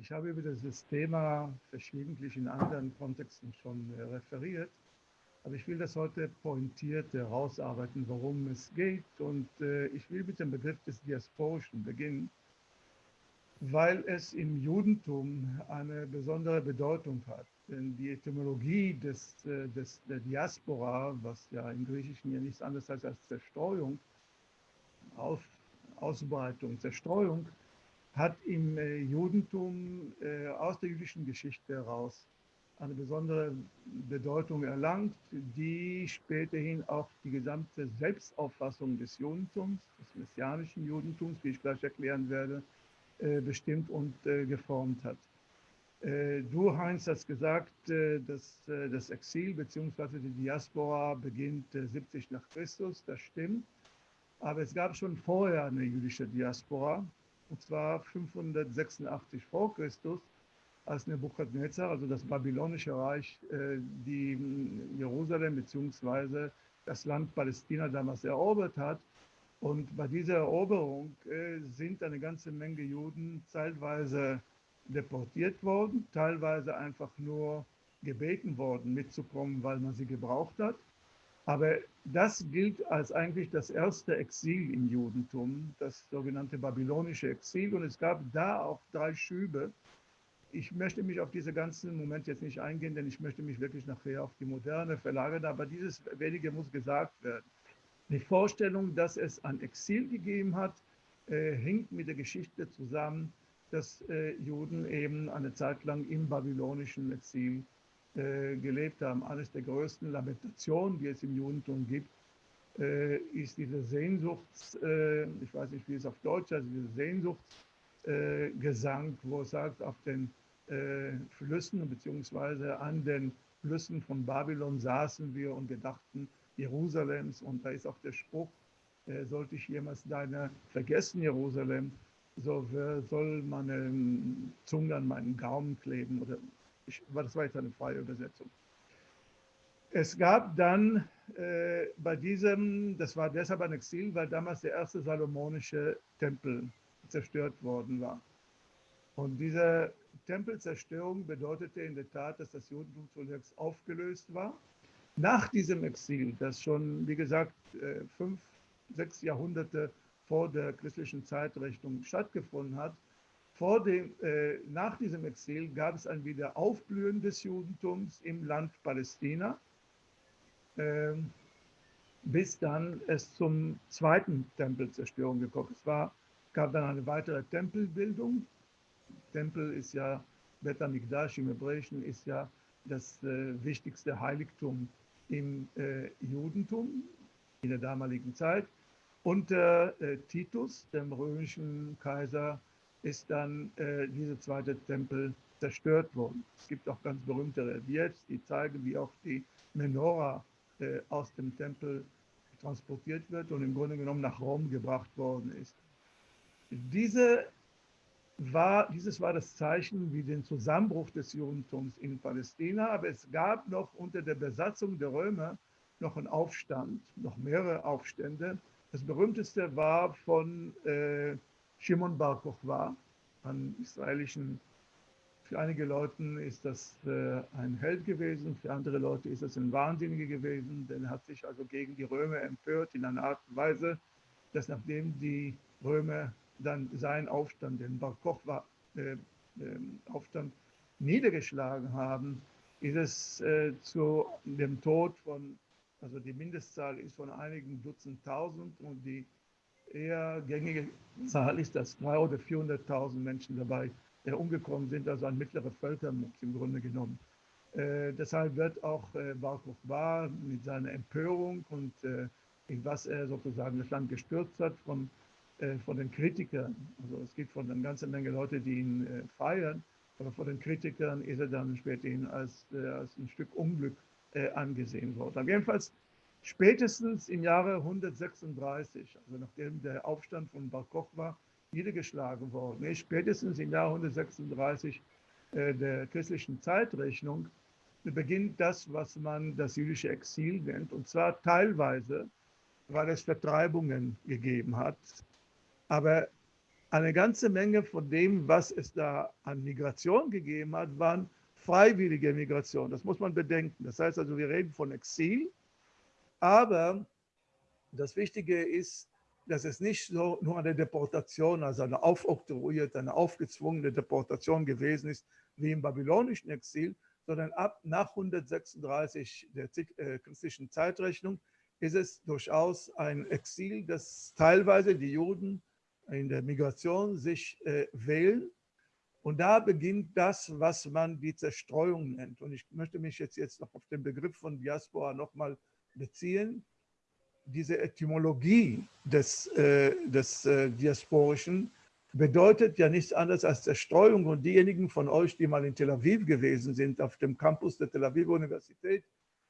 Ich habe über dieses Thema verschiedentlich in anderen Kontexten schon äh, referiert, aber ich will das heute pointiert herausarbeiten, worum es geht. Und äh, ich will mit dem Begriff des Diasporischen beginnen, weil es im Judentum eine besondere Bedeutung hat. Denn die Etymologie des, äh, des, der Diaspora, was ja im Griechischen ja nichts anderes heißt als Zerstreuung, Auf, Ausbreitung, Zerstreuung, hat im äh, Judentum äh, aus der jüdischen Geschichte heraus eine besondere Bedeutung erlangt, die späterhin auch die gesamte Selbstauffassung des Judentums, des messianischen Judentums, wie ich gleich erklären werde, bestimmt und geformt hat. Äh, du, Heinz, hast gesagt, äh, dass äh, das Exil bzw. die Diaspora beginnt 70 nach Christus. Das stimmt. Aber es gab schon vorher eine jüdische Diaspora, und zwar 586 vor Christus, als Nebuchadnezzar, also das babylonische Reich, die Jerusalem bzw. das Land Palästina damals erobert hat. Und bei dieser Eroberung sind eine ganze Menge Juden zeitweise deportiert worden, teilweise einfach nur gebeten worden, mitzukommen, weil man sie gebraucht hat. Aber das gilt als eigentlich das erste Exil im Judentum, das sogenannte babylonische Exil. Und es gab da auch drei Schübe. Ich möchte mich auf diese ganzen Momente jetzt nicht eingehen, denn ich möchte mich wirklich nachher auf die Moderne verlagern. Aber dieses wenige muss gesagt werden. Die Vorstellung, dass es ein Exil gegeben hat, äh, hinkt mit der Geschichte zusammen, dass äh, Juden eben eine Zeit lang im babylonischen Exil äh, gelebt haben. Eines der größten Lamentationen, die es im Judentum gibt, äh, ist diese Sehnsuchts, äh, ich weiß nicht, wie es auf Deutsch heißt, diese Sehnsuchtsgesang, wo es sagt, auf den äh, Flüssen beziehungsweise an den Flüssen von Babylon saßen wir und gedachten Jerusalems. Und da ist auch der Spruch, äh, sollte ich jemals deine vergessen, Jerusalem, so soll meine Zunge an meinen Gaumen kleben oder ich, das war jetzt eine freie Übersetzung. Es gab dann äh, bei diesem, das war deshalb ein Exil, weil damals der erste salomonische Tempel zerstört worden war. Und diese Tempelzerstörung bedeutete in der Tat, dass das Judentum zunächst aufgelöst war. Nach diesem Exil, das schon, wie gesagt, äh, fünf, sechs Jahrhunderte vor der christlichen Zeitrechnung stattgefunden hat. Vor dem, äh, nach diesem Exil gab es ein Wiederaufblühen des Judentums im Land Palästina, äh, bis dann es zum zweiten Tempelzerstörung gekommen ist. Es gab dann eine weitere Tempelbildung. Tempel ist ja, Bet Amikdash im Hebräischen ist ja das äh, wichtigste Heiligtum im äh, Judentum in der damaligen Zeit. Unter äh, Titus, dem römischen Kaiser, ist dann äh, dieser zweite Tempel zerstört worden. Es gibt auch ganz berühmte Reliefs, die zeigen, wie auch die Menora äh, aus dem Tempel transportiert wird und im Grunde genommen nach Rom gebracht worden ist. Diese war, dieses war das Zeichen wie den Zusammenbruch des Judentums in Palästina, aber es gab noch unter der Besatzung der Römer noch einen Aufstand, noch mehrere Aufstände, das berühmteste war von äh, Shimon Bar Kochba, einem israelischen, für einige Leute ist das äh, ein Held gewesen, für andere Leute ist das ein Wahnsinniger gewesen, denn er hat sich also gegen die Römer empört in einer Art und Weise, dass nachdem die Römer dann seinen Aufstand, den Bar Kochba äh, ähm, Aufstand niedergeschlagen haben, ist es äh, zu dem Tod von also die Mindestzahl ist von einigen Dutzend Tausend und die eher gängige Zahl ist, dass 300.000 oder 400.000 Menschen dabei äh, umgekommen sind, also ein mittlerer Völkermord im Grunde genommen. Äh, deshalb wird auch äh, Bar Kokhba mit seiner Empörung und äh, was er sozusagen das Land gestürzt hat von, äh, von den Kritikern, also es gibt von einer ganzen Menge Leute, die ihn äh, feiern, aber von den Kritikern ist er dann späterhin als, äh, als ein Stück Unglück angesehen worden. Aber jedenfalls spätestens im Jahre 136, also nachdem der Aufstand von Bar Kochba niedergeschlagen worden ist, spätestens im Jahr 136 äh, der christlichen Zeitrechnung, beginnt das, was man das jüdische Exil nennt, und zwar teilweise, weil es Vertreibungen gegeben hat. Aber eine ganze Menge von dem, was es da an Migration gegeben hat, waren freiwillige Migration. Das muss man bedenken. Das heißt also, wir reden von Exil, aber das Wichtige ist, dass es nicht so nur eine Deportation, also eine aufoktroyierte, eine aufgezwungene Deportation gewesen ist, wie im babylonischen Exil, sondern ab nach 136 der äh, christlichen Zeitrechnung ist es durchaus ein Exil, das teilweise die Juden in der Migration sich äh, wählen. Und da beginnt das, was man die Zerstreuung nennt. Und ich möchte mich jetzt, jetzt noch auf den Begriff von Diaspora nochmal beziehen. Diese Etymologie des, äh, des äh, Diasporischen bedeutet ja nichts anderes als Zerstreuung. Und diejenigen von euch, die mal in Tel Aviv gewesen sind, auf dem Campus der Tel Aviv Universität,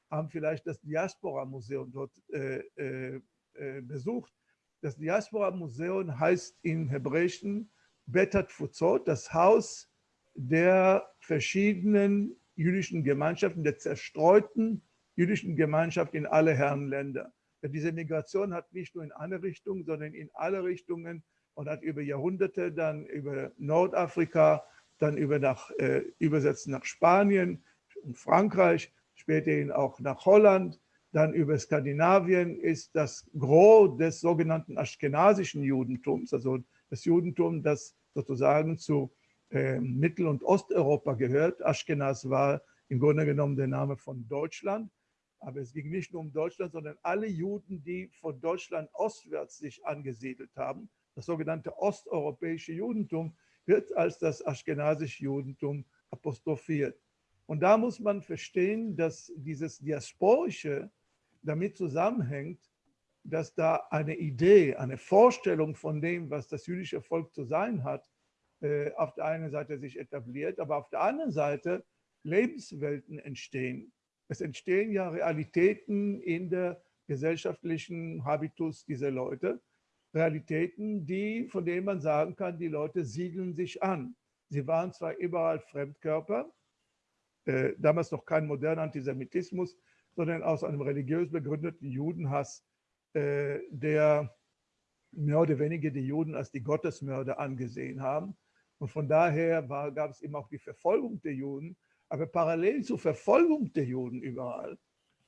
haben vielleicht das Diaspora-Museum dort äh, äh, äh besucht. Das Diaspora-Museum heißt im Hebräischen Betat Fuzot, das Haus der verschiedenen jüdischen Gemeinschaften, der zerstreuten jüdischen Gemeinschaft in alle Herrenländer. Diese Migration hat nicht nur in eine Richtung, sondern in alle Richtungen und hat über Jahrhunderte dann über Nordafrika, dann über nach, äh, übersetzt nach Spanien und Frankreich, späterhin auch nach Holland, dann über Skandinavien ist das Gros des sogenannten aschkenasischen Judentums, also das Judentum, das sozusagen zu äh, Mittel- und Osteuropa gehört. Aschkenaz war im Grunde genommen der Name von Deutschland. Aber es ging nicht nur um Deutschland, sondern alle Juden, die von Deutschland ostwärts sich angesiedelt haben. Das sogenannte osteuropäische Judentum wird als das aschkenasische Judentum apostrophiert. Und da muss man verstehen, dass dieses diasporische damit zusammenhängt, dass da eine Idee, eine Vorstellung von dem, was das jüdische Volk zu sein hat, äh, auf der einen Seite sich etabliert, aber auf der anderen Seite Lebenswelten entstehen. Es entstehen ja Realitäten in der gesellschaftlichen Habitus dieser Leute, Realitäten, die, von denen man sagen kann, die Leute siedeln sich an. Sie waren zwar überall Fremdkörper, äh, damals noch kein moderner Antisemitismus, sondern aus einem religiös begründeten Judenhass, äh, der mehr oder weniger die Juden als die Gottesmörder angesehen haben. Und von daher gab es eben auch die Verfolgung der Juden. Aber parallel zur Verfolgung der Juden überall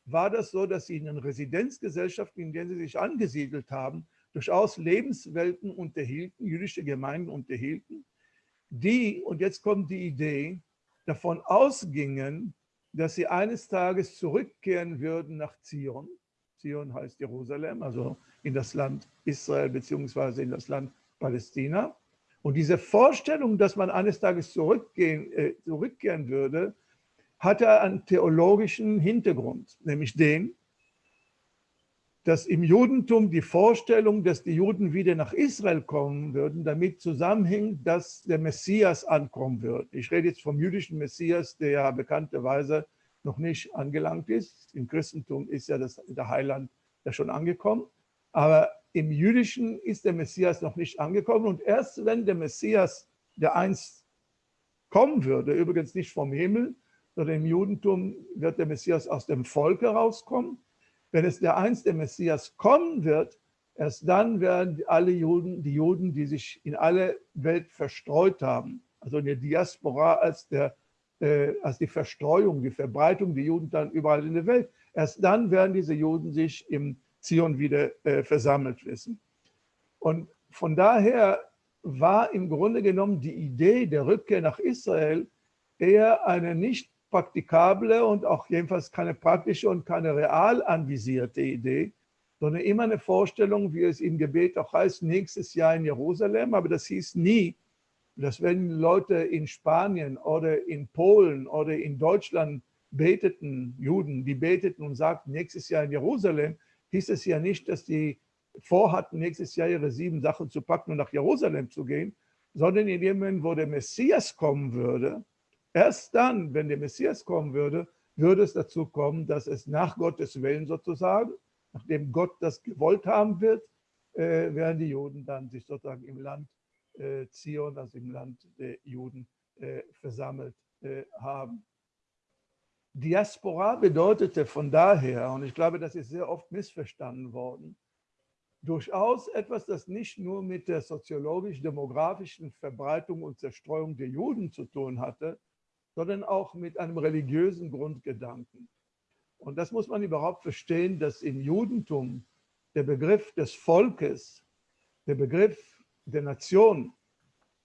war das so, dass sie in den Residenzgesellschaften, in denen sie sich angesiedelt haben, durchaus Lebenswelten unterhielten, jüdische Gemeinden unterhielten, die, und jetzt kommt die Idee, davon ausgingen, dass sie eines Tages zurückkehren würden nach Zion. Zion heißt Jerusalem, also in das Land Israel beziehungsweise in das Land Palästina. Und diese Vorstellung, dass man eines Tages zurückgehen, äh, zurückkehren würde, hatte einen theologischen Hintergrund, nämlich den, dass im Judentum die Vorstellung, dass die Juden wieder nach Israel kommen würden, damit zusammenhängt, dass der Messias ankommen wird. Ich rede jetzt vom jüdischen Messias, der ja bekannterweise noch nicht angelangt ist. Im Christentum ist ja das, der Heiland ja schon angekommen. Aber im Jüdischen ist der Messias noch nicht angekommen. Und erst wenn der Messias, der einst kommen würde, übrigens nicht vom Himmel, sondern im Judentum wird der Messias aus dem Volk herauskommen, wenn es der einst der Messias kommen wird, erst dann werden alle Juden, die Juden, die sich in alle Welt verstreut haben, also in der Diaspora als, der, äh, als die Verstreuung, die Verbreitung der Juden dann überall in der Welt, erst dann werden diese Juden sich im Zion wieder äh, versammelt wissen. Und von daher war im Grunde genommen die Idee der Rückkehr nach Israel eher eine nicht praktikable und auch jedenfalls keine praktische und keine real anvisierte Idee, sondern immer eine Vorstellung, wie es im Gebet auch heißt, nächstes Jahr in Jerusalem. Aber das hieß nie, dass wenn Leute in Spanien oder in Polen oder in Deutschland beteten, Juden, die beteten und sagten, nächstes Jahr in Jerusalem, hieß es ja nicht, dass die vorhatten, nächstes Jahr ihre sieben Sachen zu packen und nach Jerusalem zu gehen, sondern in dem Moment, wo der Messias kommen würde, Erst dann, wenn der Messias kommen würde, würde es dazu kommen, dass es nach Gottes Willen sozusagen, nachdem Gott das gewollt haben wird, äh, werden die Juden dann sich sozusagen im Land äh, Zion, also im Land der Juden, äh, versammelt äh, haben. Diaspora bedeutete von daher, und ich glaube, das ist sehr oft missverstanden worden, durchaus etwas, das nicht nur mit der soziologisch-demografischen Verbreitung und Zerstreuung der Juden zu tun hatte, sondern auch mit einem religiösen Grundgedanken. Und das muss man überhaupt verstehen, dass im Judentum der Begriff des Volkes, der Begriff der Nation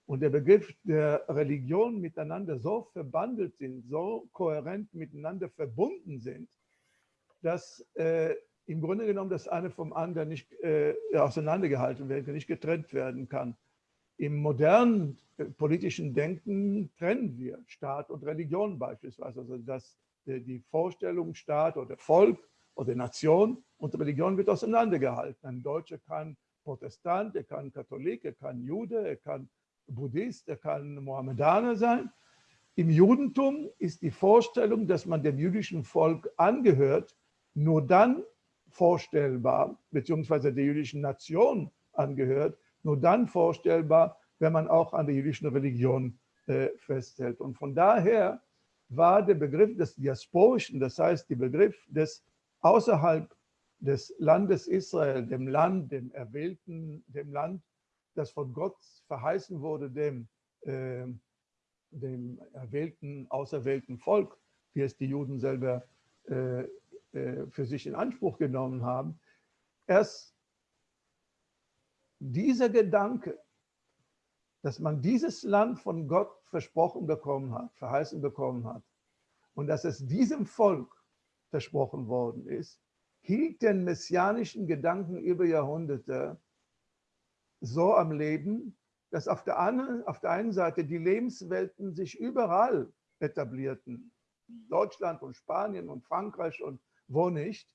und der Begriff der Religion miteinander so verbandelt sind, so kohärent miteinander verbunden sind, dass äh, im Grunde genommen das eine vom anderen nicht äh, auseinandergehalten werden kann, nicht getrennt werden kann. Im modernen äh, politischen Denken trennen wir Staat und Religion beispielsweise. Also dass die Vorstellung Staat oder Volk oder Nation und Religion wird auseinandergehalten. Ein Deutscher kann Protestant, er kann Katholik, er kann Jude, er kann Buddhist, er kann Mohammedaner sein. Im Judentum ist die Vorstellung, dass man dem jüdischen Volk angehört, nur dann vorstellbar, beziehungsweise der jüdischen Nation angehört, nur dann vorstellbar, wenn man auch an der jüdischen Religion äh, festhält. Und von daher war der Begriff des Diasporischen, das heißt der Begriff des außerhalb des Landes Israel, dem Land, dem erwählten, dem Land, das von Gott verheißen wurde, dem, äh, dem erwählten, auserwählten Volk, wie es die Juden selber äh, äh, für sich in Anspruch genommen haben, erst dieser Gedanke, dass man dieses Land von Gott versprochen bekommen hat, verheißen bekommen hat und dass es diesem Volk versprochen worden ist, hielt den messianischen Gedanken über Jahrhunderte so am Leben, dass auf der, einen, auf der einen Seite die Lebenswelten sich überall etablierten. Deutschland und Spanien und Frankreich und wo nicht.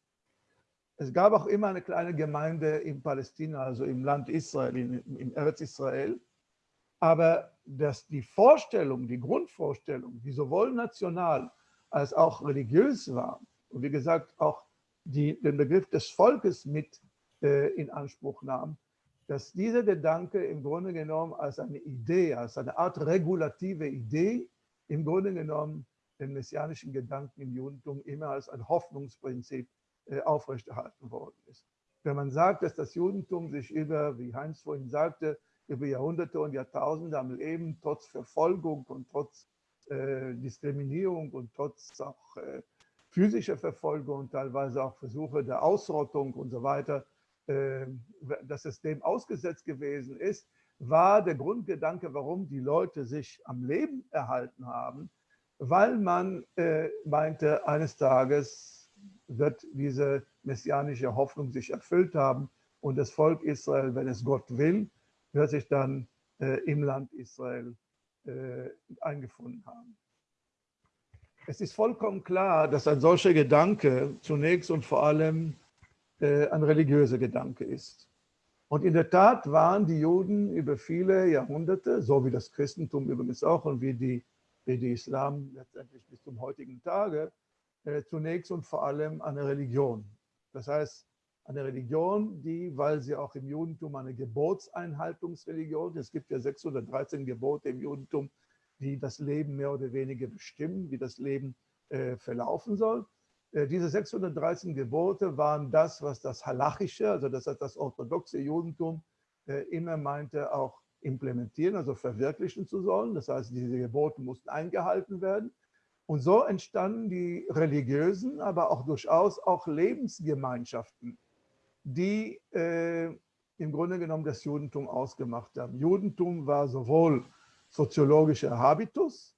Es gab auch immer eine kleine Gemeinde in Palästina, also im Land Israel, in, im Erz Israel. Aber dass die Vorstellung, die Grundvorstellung, die sowohl national als auch religiös war, und wie gesagt auch die, den Begriff des Volkes mit äh, in Anspruch nahm, dass dieser Gedanke im Grunde genommen als eine Idee, als eine Art regulative Idee, im Grunde genommen den messianischen Gedanken im Judentum immer als ein Hoffnungsprinzip äh, aufrechterhalten worden ist. Wenn man sagt, dass das Judentum sich über, wie Heinz vorhin sagte, über Jahrhunderte und Jahrtausende am Leben trotz Verfolgung und trotz äh, Diskriminierung und trotz auch äh, physischer Verfolgung und teilweise auch Versuche der Ausrottung und so weiter, dass es dem ausgesetzt gewesen ist, war der Grundgedanke, warum die Leute sich am Leben erhalten haben, weil man äh, meinte, eines Tages wird diese messianische Hoffnung sich erfüllt haben und das Volk Israel, wenn es Gott will, wird sich dann äh, im Land Israel äh, eingefunden haben. Es ist vollkommen klar, dass ein solcher Gedanke zunächst und vor allem äh, ein religiöser Gedanke ist. Und in der Tat waren die Juden über viele Jahrhunderte, so wie das Christentum übrigens auch und wie die wie die Islam letztendlich bis zum heutigen Tage, äh, zunächst und vor allem eine Religion. Das heißt, eine Religion, die, weil sie auch im Judentum eine Gebotseinhaltungsreligion, es gibt ja 613 Gebote im Judentum, die das Leben mehr oder weniger bestimmen, wie das Leben äh, verlaufen soll. Äh, diese 613 Gebote waren das, was das Halachische, also das, das orthodoxe Judentum äh, immer meinte, auch implementieren, also verwirklichen zu sollen. Das heißt, diese Gebote mussten eingehalten werden. Und so entstanden die religiösen, aber auch durchaus auch Lebensgemeinschaften, die äh, im Grunde genommen das Judentum ausgemacht haben. Judentum war sowohl soziologischer Habitus,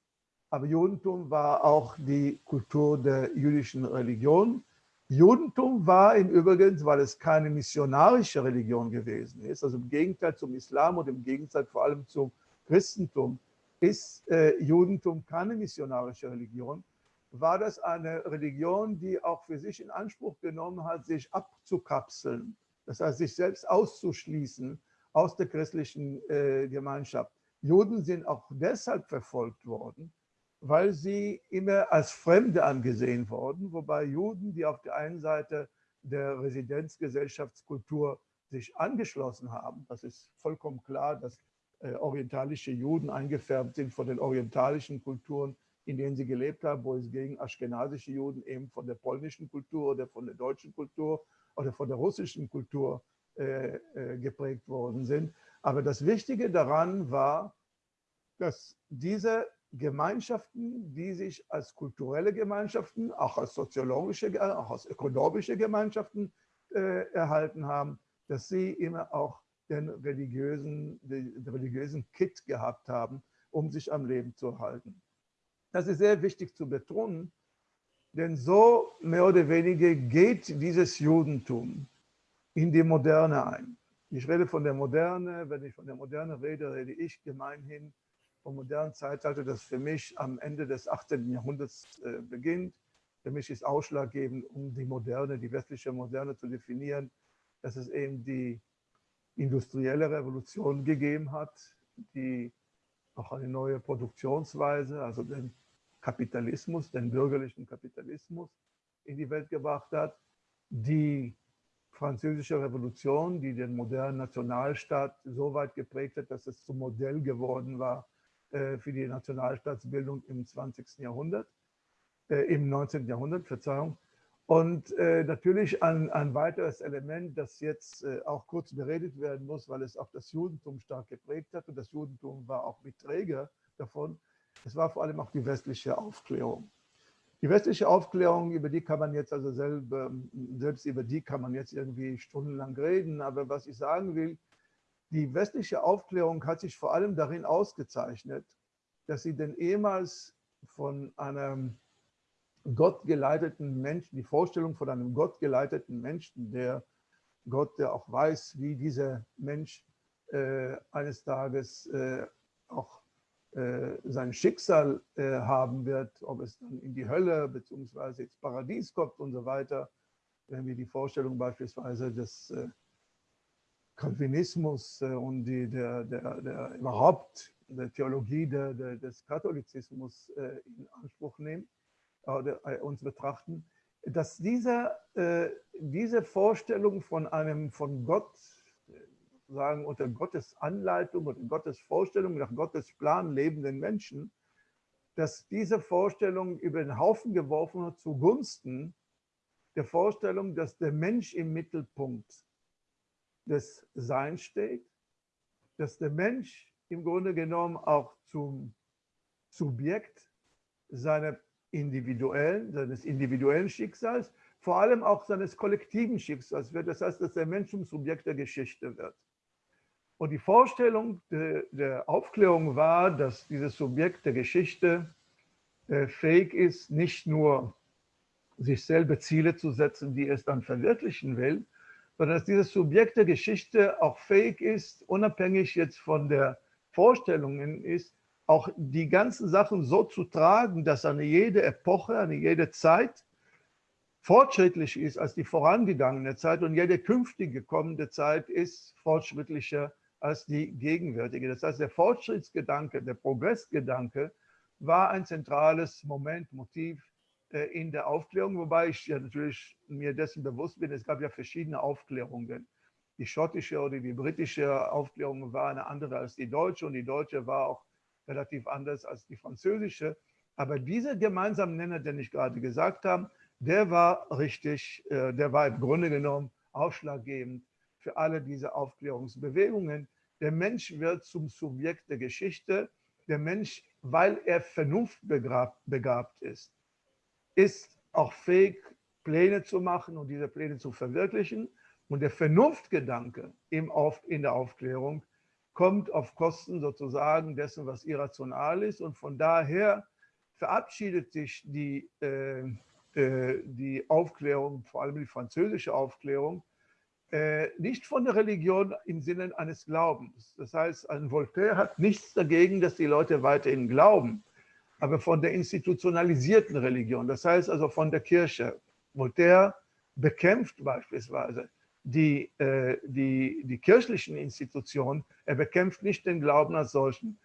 aber Judentum war auch die Kultur der jüdischen Religion Judentum war im Übrigen, weil es keine missionarische Religion gewesen ist, also im Gegenteil zum Islam und im Gegenteil vor allem zum Christentum, ist äh, Judentum keine missionarische Religion, war das eine Religion, die auch für sich in Anspruch genommen hat, sich abzukapseln, das heißt, sich selbst auszuschließen aus der christlichen äh, Gemeinschaft. Juden sind auch deshalb verfolgt worden, weil sie immer als Fremde angesehen wurden, wobei Juden, die auf der einen Seite der Residenzgesellschaftskultur sich angeschlossen haben, das ist vollkommen klar, dass äh, orientalische Juden eingefärbt sind von den orientalischen Kulturen, in denen sie gelebt haben, wo es gegen aschkenasische Juden eben von der polnischen Kultur oder von der deutschen Kultur oder von der russischen Kultur äh, äh, geprägt worden sind. Aber das Wichtige daran war, dass diese Gemeinschaften, die sich als kulturelle Gemeinschaften, auch als soziologische, auch als ökonomische Gemeinschaften äh, erhalten haben, dass sie immer auch den religiösen, den religiösen Kit gehabt haben, um sich am Leben zu erhalten. Das ist sehr wichtig zu betonen, denn so mehr oder weniger geht dieses Judentum in die Moderne ein. Ich rede von der Moderne, wenn ich von der Moderne rede, rede ich gemeinhin vom modernen Zeitalter, das für mich am Ende des 18. Jahrhunderts äh, beginnt. Für mich ist ausschlaggebend, um die Moderne, die westliche Moderne zu definieren, dass es eben die industrielle Revolution gegeben hat, die auch eine neue Produktionsweise, also den Kapitalismus, den bürgerlichen Kapitalismus in die Welt gebracht hat, die französische Revolution, die den modernen Nationalstaat so weit geprägt hat, dass es zum Modell geworden war für die Nationalstaatsbildung im 20. Jahrhundert, äh, im 19. Jahrhundert, Verzeihung. Und äh, natürlich ein, ein weiteres Element, das jetzt äh, auch kurz beredet werden muss, weil es auch das Judentum stark geprägt hat und das Judentum war auch Mitträger davon, es war vor allem auch die westliche Aufklärung. Die westliche Aufklärung, über die kann man jetzt also selber, selbst über die kann man jetzt irgendwie stundenlang reden. Aber was ich sagen will, die westliche Aufklärung hat sich vor allem darin ausgezeichnet, dass sie den ehemals von einem gottgeleiteten Menschen, die Vorstellung von einem gottgeleiteten Menschen, der Gott, der auch weiß, wie dieser Mensch äh, eines Tages äh, auch äh, sein Schicksal äh, haben wird, ob es dann in die Hölle bzw. ins Paradies kommt und so weiter. Wenn wir die Vorstellung beispielsweise des äh, Calvinismus und die, der, der, der überhaupt der Theologie der, der, des Katholizismus in Anspruch nehmen oder uns betrachten, dass diese, diese Vorstellung von einem von Gott sagen, unter Gottes Anleitung und Gottes Vorstellung, nach Gottes Plan lebenden Menschen, dass diese Vorstellung über den Haufen geworfen wird zugunsten der Vorstellung, dass der Mensch im Mittelpunkt des Seins steht, dass der Mensch im Grunde genommen auch zum Subjekt seiner individuellen, seines individuellen Schicksals, vor allem auch seines kollektiven Schicksals wird. Das heißt, dass der Mensch zum Subjekt der Geschichte wird. Und die Vorstellung de, der Aufklärung war, dass dieses Subjekt der Geschichte äh, fähig ist, nicht nur sich selber Ziele zu setzen, die es dann verwirklichen will, sondern dass dieses Subjekt der Geschichte auch fähig ist, unabhängig jetzt von der Vorstellungen ist, auch die ganzen Sachen so zu tragen, dass eine jede Epoche, eine jede Zeit fortschrittlich ist als die vorangegangene Zeit und jede künftige kommende Zeit ist fortschrittlicher als die gegenwärtige. Das heißt, der Fortschrittsgedanke, der Progressgedanke war ein zentrales Moment, Motiv in der Aufklärung, wobei ich ja natürlich mir dessen bewusst bin, es gab ja verschiedene Aufklärungen. Die schottische oder die britische Aufklärung war eine andere als die deutsche und die deutsche war auch relativ anders als die französische. Aber dieser gemeinsame Nenner, den ich gerade gesagt habe, der war richtig, äh, der war im Grunde genommen ausschlaggebend für alle diese Aufklärungsbewegungen, der Mensch wird zum Subjekt der Geschichte. Der Mensch, weil er vernunftbegabt ist, ist auch fähig, Pläne zu machen und diese Pläne zu verwirklichen. Und der Vernunftgedanke in der Aufklärung kommt auf Kosten sozusagen dessen, was irrational ist. Und von daher verabschiedet sich die, äh, äh, die Aufklärung, vor allem die französische Aufklärung, äh, nicht von der Religion im Sinne eines Glaubens. Das heißt, ein Voltaire hat nichts dagegen, dass die Leute weiterhin glauben, aber von der institutionalisierten Religion, das heißt also von der Kirche. Voltaire bekämpft beispielsweise die, äh, die, die kirchlichen Institutionen, er bekämpft nicht den Glauben als solchen.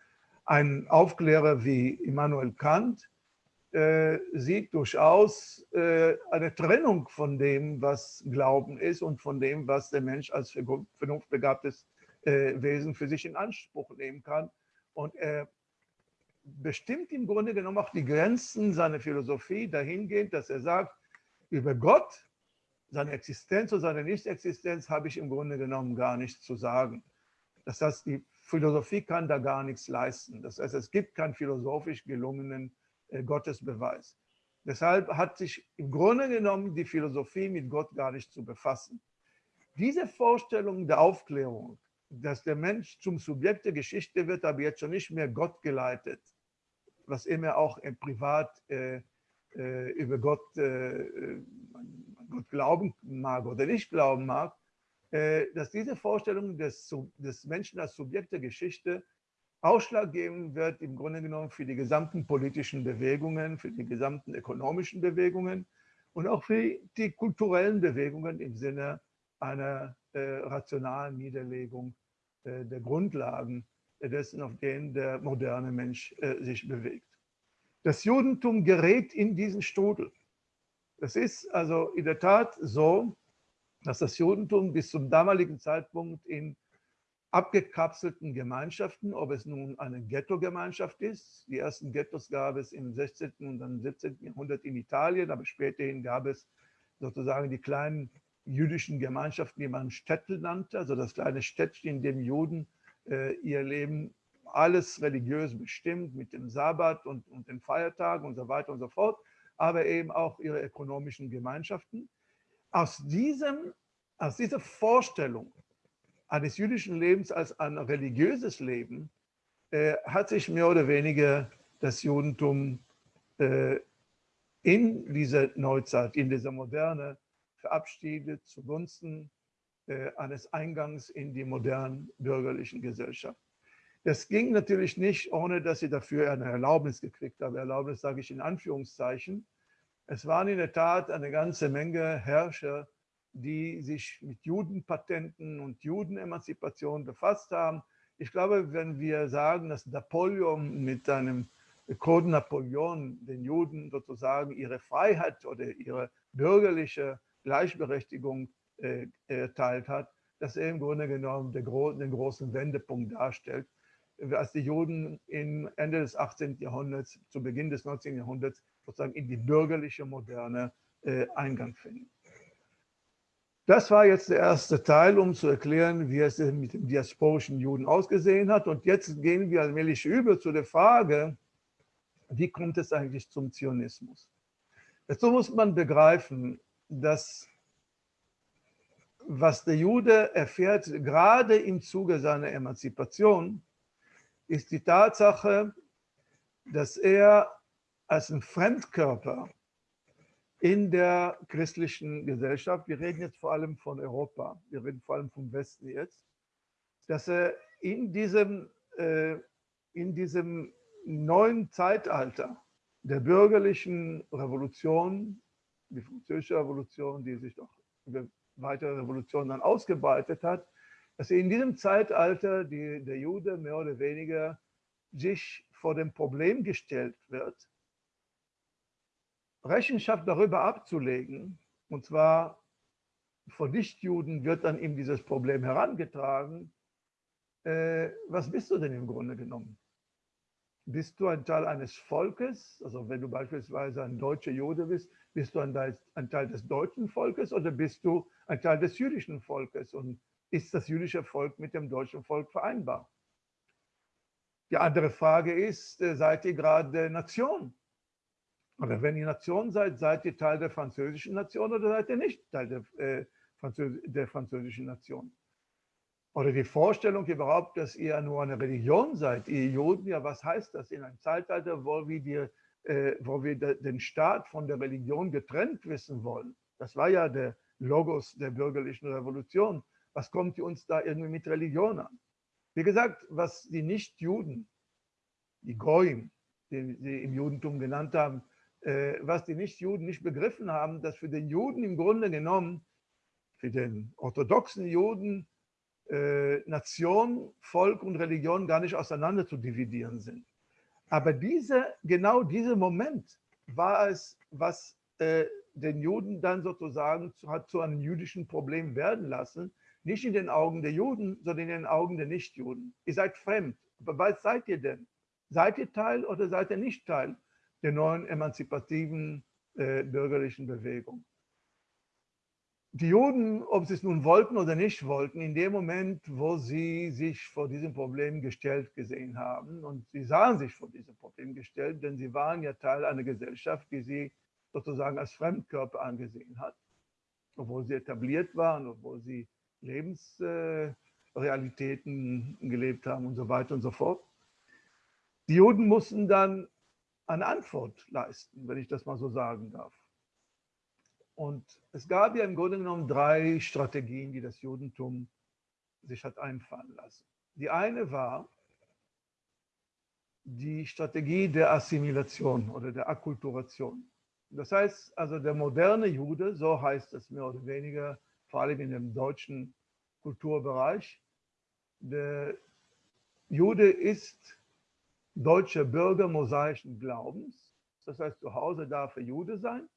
Ein Aufklärer wie Immanuel Kant äh, sieht durchaus äh, eine Trennung von dem, was Glauben ist und von dem, was der Mensch als vernunftbegabtes äh, Wesen für sich in Anspruch nehmen kann. Und er bestimmt im Grunde genommen auch die Grenzen seiner Philosophie dahingehend, dass er sagt, über Gott seine Existenz oder seine Nichtexistenz habe ich im Grunde genommen gar nichts zu sagen. Das heißt, die Philosophie kann da gar nichts leisten. Das heißt, es gibt keinen philosophisch gelungenen äh, Gottesbeweis. Deshalb hat sich im Grunde genommen die Philosophie mit Gott gar nicht zu befassen. Diese Vorstellung der Aufklärung, dass der Mensch zum Subjekt der Geschichte wird, aber jetzt schon nicht mehr Gott geleitet, was immer auch im Privat äh, äh, über Gott, äh, Gott glauben mag oder nicht glauben mag, äh, dass diese Vorstellung des, des Menschen als Subjekt der Geschichte ausschlaggebend wird im Grunde genommen für die gesamten politischen Bewegungen, für die gesamten ökonomischen Bewegungen und auch für die kulturellen Bewegungen im Sinne einer äh, rationalen Niederlegung äh, der Grundlagen dessen, auf denen der moderne Mensch äh, sich bewegt. Das Judentum gerät in diesen Strudel. Es ist also in der Tat so, dass das Judentum bis zum damaligen Zeitpunkt in abgekapselten Gemeinschaften, ob es nun eine Ghetto-Gemeinschaft ist. Die ersten Ghettos gab es im 16. und dann 17. Jahrhundert in Italien, aber späterhin gab es sozusagen die kleinen jüdischen Gemeinschaften, die man Städte nannte, also das kleine Städtchen, in dem Juden ihr Leben alles religiös bestimmt mit dem Sabbat und, und den Feiertagen und so weiter und so fort, aber eben auch ihre ökonomischen Gemeinschaften. Aus, diesem, aus dieser Vorstellung eines jüdischen Lebens als ein religiöses Leben äh, hat sich mehr oder weniger das Judentum äh, in dieser Neuzeit, in dieser Moderne verabschiedet zugunsten äh, eines Eingangs in die modernen bürgerlichen Gesellschaft. Das ging natürlich nicht, ohne dass sie dafür eine Erlaubnis gekriegt haben. Erlaubnis sage ich in Anführungszeichen. Es waren in der Tat eine ganze Menge Herrscher, die sich mit Judenpatenten und Judenemanzipation befasst haben. Ich glaube, wenn wir sagen, dass Napoleon mit seinem Code Napoleon den Juden sozusagen ihre Freiheit oder ihre bürgerliche Gleichberechtigung äh, erteilt hat, dass er im Grunde genommen den, gro den großen Wendepunkt darstellt, als die Juden Ende des 18. Jahrhunderts, zu Beginn des 19. Jahrhunderts sozusagen in die bürgerliche Moderne äh, Eingang finden. Das war jetzt der erste Teil, um zu erklären, wie es mit dem diasporischen Juden ausgesehen hat. Und jetzt gehen wir allmählich über zu der Frage, wie kommt es eigentlich zum Zionismus? Dazu muss man begreifen, dass was der Jude erfährt, gerade im Zuge seiner Emanzipation, ist die Tatsache, dass er als ein Fremdkörper in der christlichen Gesellschaft, wir reden jetzt vor allem von Europa, wir reden vor allem vom Westen jetzt, dass er in diesem, äh, in diesem neuen Zeitalter der bürgerlichen Revolution, die französische Revolution, die sich doch über weitere Revolutionen dann ausgebreitet hat, dass in diesem Zeitalter die, der Jude mehr oder weniger sich vor dem Problem gestellt wird, Rechenschaft darüber abzulegen, und zwar von Nichtjuden wird dann ihm dieses Problem herangetragen, äh, was bist du denn im Grunde genommen? Bist du ein Teil eines Volkes, also wenn du beispielsweise ein deutscher Jude bist, bist du ein Teil, des deutschen Volkes oder bist du ein Teil des jüdischen Volkes? Und ist das jüdische Volk mit dem deutschen Volk vereinbar? Die andere Frage ist, äh, seid ihr gerade Nation? Oder wenn ihr Nation seid, seid ihr Teil der französischen Nation oder seid ihr nicht Teil der, äh, Französ der französischen Nation? Oder die Vorstellung überhaupt, dass ihr nur eine Religion seid, ihr Juden, ja, was heißt das in einem Zeitalter, wo wir, die, äh, wo wir de, den Staat von der Religion getrennt wissen wollen? Das war ja der Logos der bürgerlichen Revolution. Was kommt uns da irgendwie mit Religion an? Wie gesagt, was die Nicht-Juden, die Goyim, die sie im Judentum genannt haben, äh, was die Nichtjuden nicht begriffen haben, dass für den Juden im Grunde genommen, für den orthodoxen Juden, äh, Nation, Volk und Religion gar nicht auseinander zu dividieren sind. Aber diese, genau dieser Moment war es, was äh, den Juden dann sozusagen zu, hat zu einem jüdischen Problem werden lassen, nicht in den Augen der Juden, sondern in den Augen der Nichtjuden. Ihr seid fremd. Aber was seid ihr denn? Seid ihr Teil oder seid ihr nicht Teil? der neuen emanzipativen äh, bürgerlichen Bewegung. Die Juden, ob sie es nun wollten oder nicht wollten, in dem Moment, wo sie sich vor diesem Problem gestellt gesehen haben, und sie sahen sich vor diesem Problem gestellt, denn sie waren ja Teil einer Gesellschaft, die sie sozusagen als Fremdkörper angesehen hat, obwohl sie etabliert waren, obwohl sie Lebensrealitäten gelebt haben und so weiter und so fort. Die Juden mussten dann eine Antwort leisten, wenn ich das mal so sagen darf. Und es gab ja im Grunde genommen drei Strategien, die das Judentum sich hat einfallen lassen. Die eine war die Strategie der Assimilation oder der Akkulturation. Das heißt also, der moderne Jude, so heißt es mehr oder weniger, vor allem in dem deutschen Kulturbereich, der Jude ist deutscher Bürger mosaischen Glaubens. Das heißt, zu Hause darf er Jude sein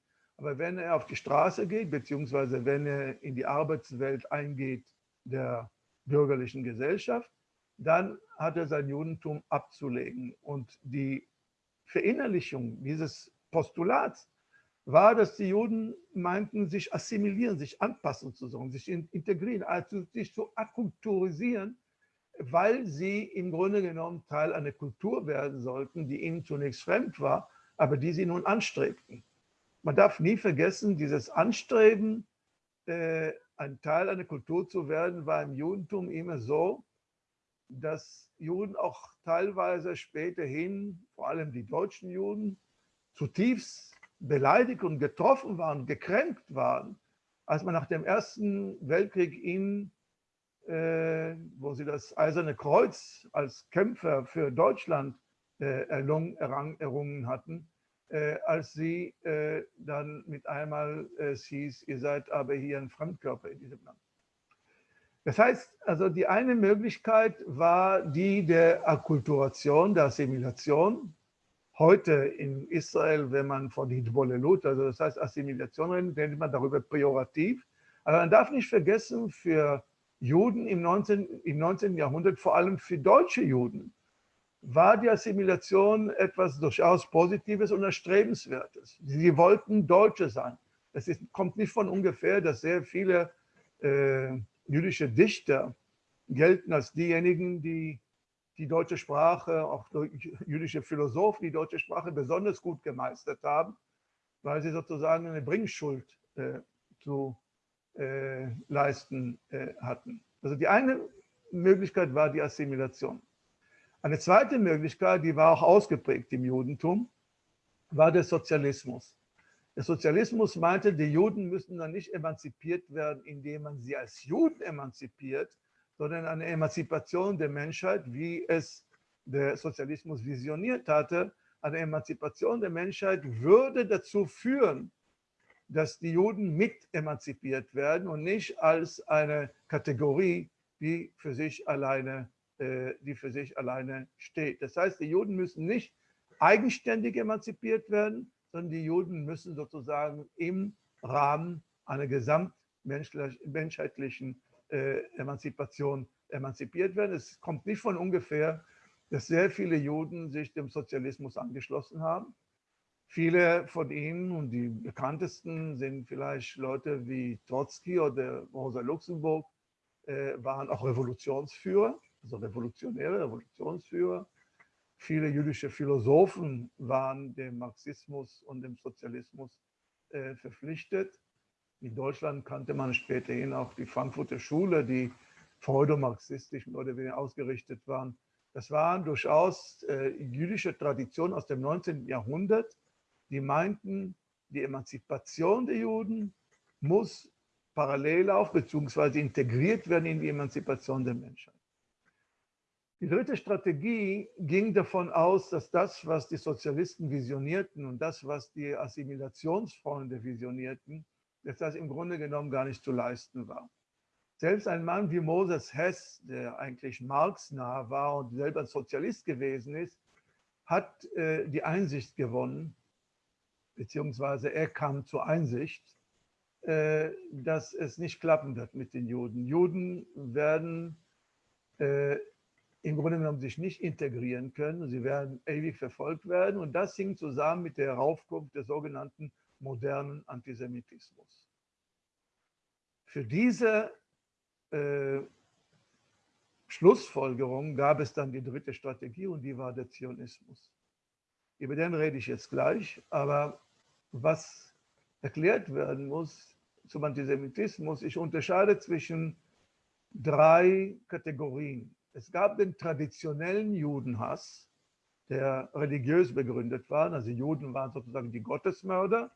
aber wenn er auf die Straße geht, beziehungsweise wenn er in die Arbeitswelt eingeht der bürgerlichen Gesellschaft, dann hat er sein Judentum abzulegen. Und die Verinnerlichung dieses Postulats war, dass die Juden meinten, sich assimilieren, sich anpassen zu sollen, sich integrieren, also sich zu akkulturisieren, weil sie im Grunde genommen Teil einer Kultur werden sollten, die ihnen zunächst fremd war, aber die sie nun anstrebten man darf nie vergessen, dieses Anstreben, äh, ein Teil einer Kultur zu werden, war im Judentum immer so, dass Juden auch teilweise späterhin, vor allem die deutschen Juden, zutiefst beleidigt und getroffen waren, gekränkt waren, als man nach dem Ersten Weltkrieg ihnen, äh, wo sie das Eiserne Kreuz als Kämpfer für Deutschland äh, erlungen, errungen hatten, als sie äh, dann mit einmal äh, es hieß, ihr seid aber hier ein Fremdkörper in diesem Land. Das heißt, also die eine Möglichkeit war die der Akkulturation, der Assimilation. Heute in Israel, wenn man von Hitbolelut, also das heißt Assimilation redet, man darüber pejorativ. Aber man darf nicht vergessen, für Juden im 19, im 19. Jahrhundert, vor allem für deutsche Juden, war die Assimilation etwas durchaus Positives und Erstrebenswertes. Sie wollten Deutsche sein. Es ist, kommt nicht von ungefähr, dass sehr viele äh, jüdische Dichter gelten als diejenigen, die die deutsche Sprache, auch jüdische Philosophen, die deutsche Sprache besonders gut gemeistert haben, weil sie sozusagen eine Bringschuld äh, zu äh, leisten äh, hatten. Also die eine Möglichkeit war die Assimilation. Eine zweite Möglichkeit, die war auch ausgeprägt im Judentum, war der Sozialismus. Der Sozialismus meinte, die Juden müssen dann nicht emanzipiert werden, indem man sie als Juden emanzipiert, sondern eine Emanzipation der Menschheit, wie es der Sozialismus visioniert hatte, eine Emanzipation der Menschheit würde dazu führen, dass die Juden mit emanzipiert werden und nicht als eine Kategorie, die für sich alleine die für sich alleine steht. Das heißt, die Juden müssen nicht eigenständig emanzipiert werden, sondern die Juden müssen sozusagen im Rahmen einer gesamtmenschheitlichen äh, Emanzipation emanzipiert werden. Es kommt nicht von ungefähr, dass sehr viele Juden sich dem Sozialismus angeschlossen haben. Viele von ihnen und die bekanntesten sind vielleicht Leute wie Trotzki oder Rosa Luxemburg, äh, waren auch Revolutionsführer also Revolutionäre, Revolutionsführer. Viele jüdische Philosophen waren dem Marxismus und dem Sozialismus äh, verpflichtet. In Deutschland kannte man späterhin auch die Frankfurter Schule, die freudomarxistisch oder weniger ausgerichtet waren. Das waren durchaus äh, jüdische Traditionen aus dem 19. Jahrhundert, die meinten, die Emanzipation der Juden muss parallel auf bzw. integriert werden in die Emanzipation der Menschheit. Die dritte Strategie ging davon aus, dass das, was die Sozialisten visionierten und das, was die Assimilationsfreunde visionierten, dass das im Grunde genommen gar nicht zu leisten war. Selbst ein Mann wie Moses Hess, der eigentlich Marx nah war und selber Sozialist gewesen ist, hat äh, die Einsicht gewonnen, beziehungsweise er kam zur Einsicht, äh, dass es nicht klappen wird mit den Juden. Juden werden äh, im Grunde genommen sich nicht integrieren können. Sie werden ewig verfolgt werden. Und das hing zusammen mit der Heraufkunft des sogenannten modernen Antisemitismus. Für diese äh, Schlussfolgerung gab es dann die dritte Strategie und die war der Zionismus. Über den rede ich jetzt gleich, aber was erklärt werden muss zum Antisemitismus, ich unterscheide zwischen drei Kategorien. Es gab den traditionellen Judenhass, der religiös begründet war. Also Juden waren sozusagen die Gottesmörder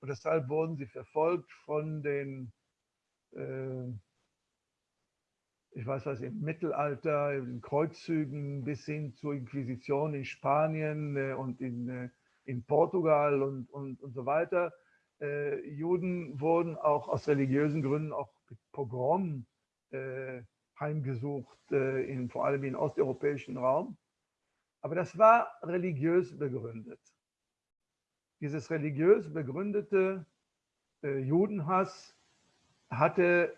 und deshalb wurden sie verfolgt von den, äh, ich weiß was, im Mittelalter, in den Kreuzzügen bis hin zur Inquisition in Spanien äh, und in, äh, in Portugal und, und, und so weiter. Äh, Juden wurden auch aus religiösen Gründen auch mit Pogrom äh, heimgesucht, äh, in, vor allem im osteuropäischen Raum. Aber das war religiös begründet. Dieses religiös begründete äh, Judenhass hatte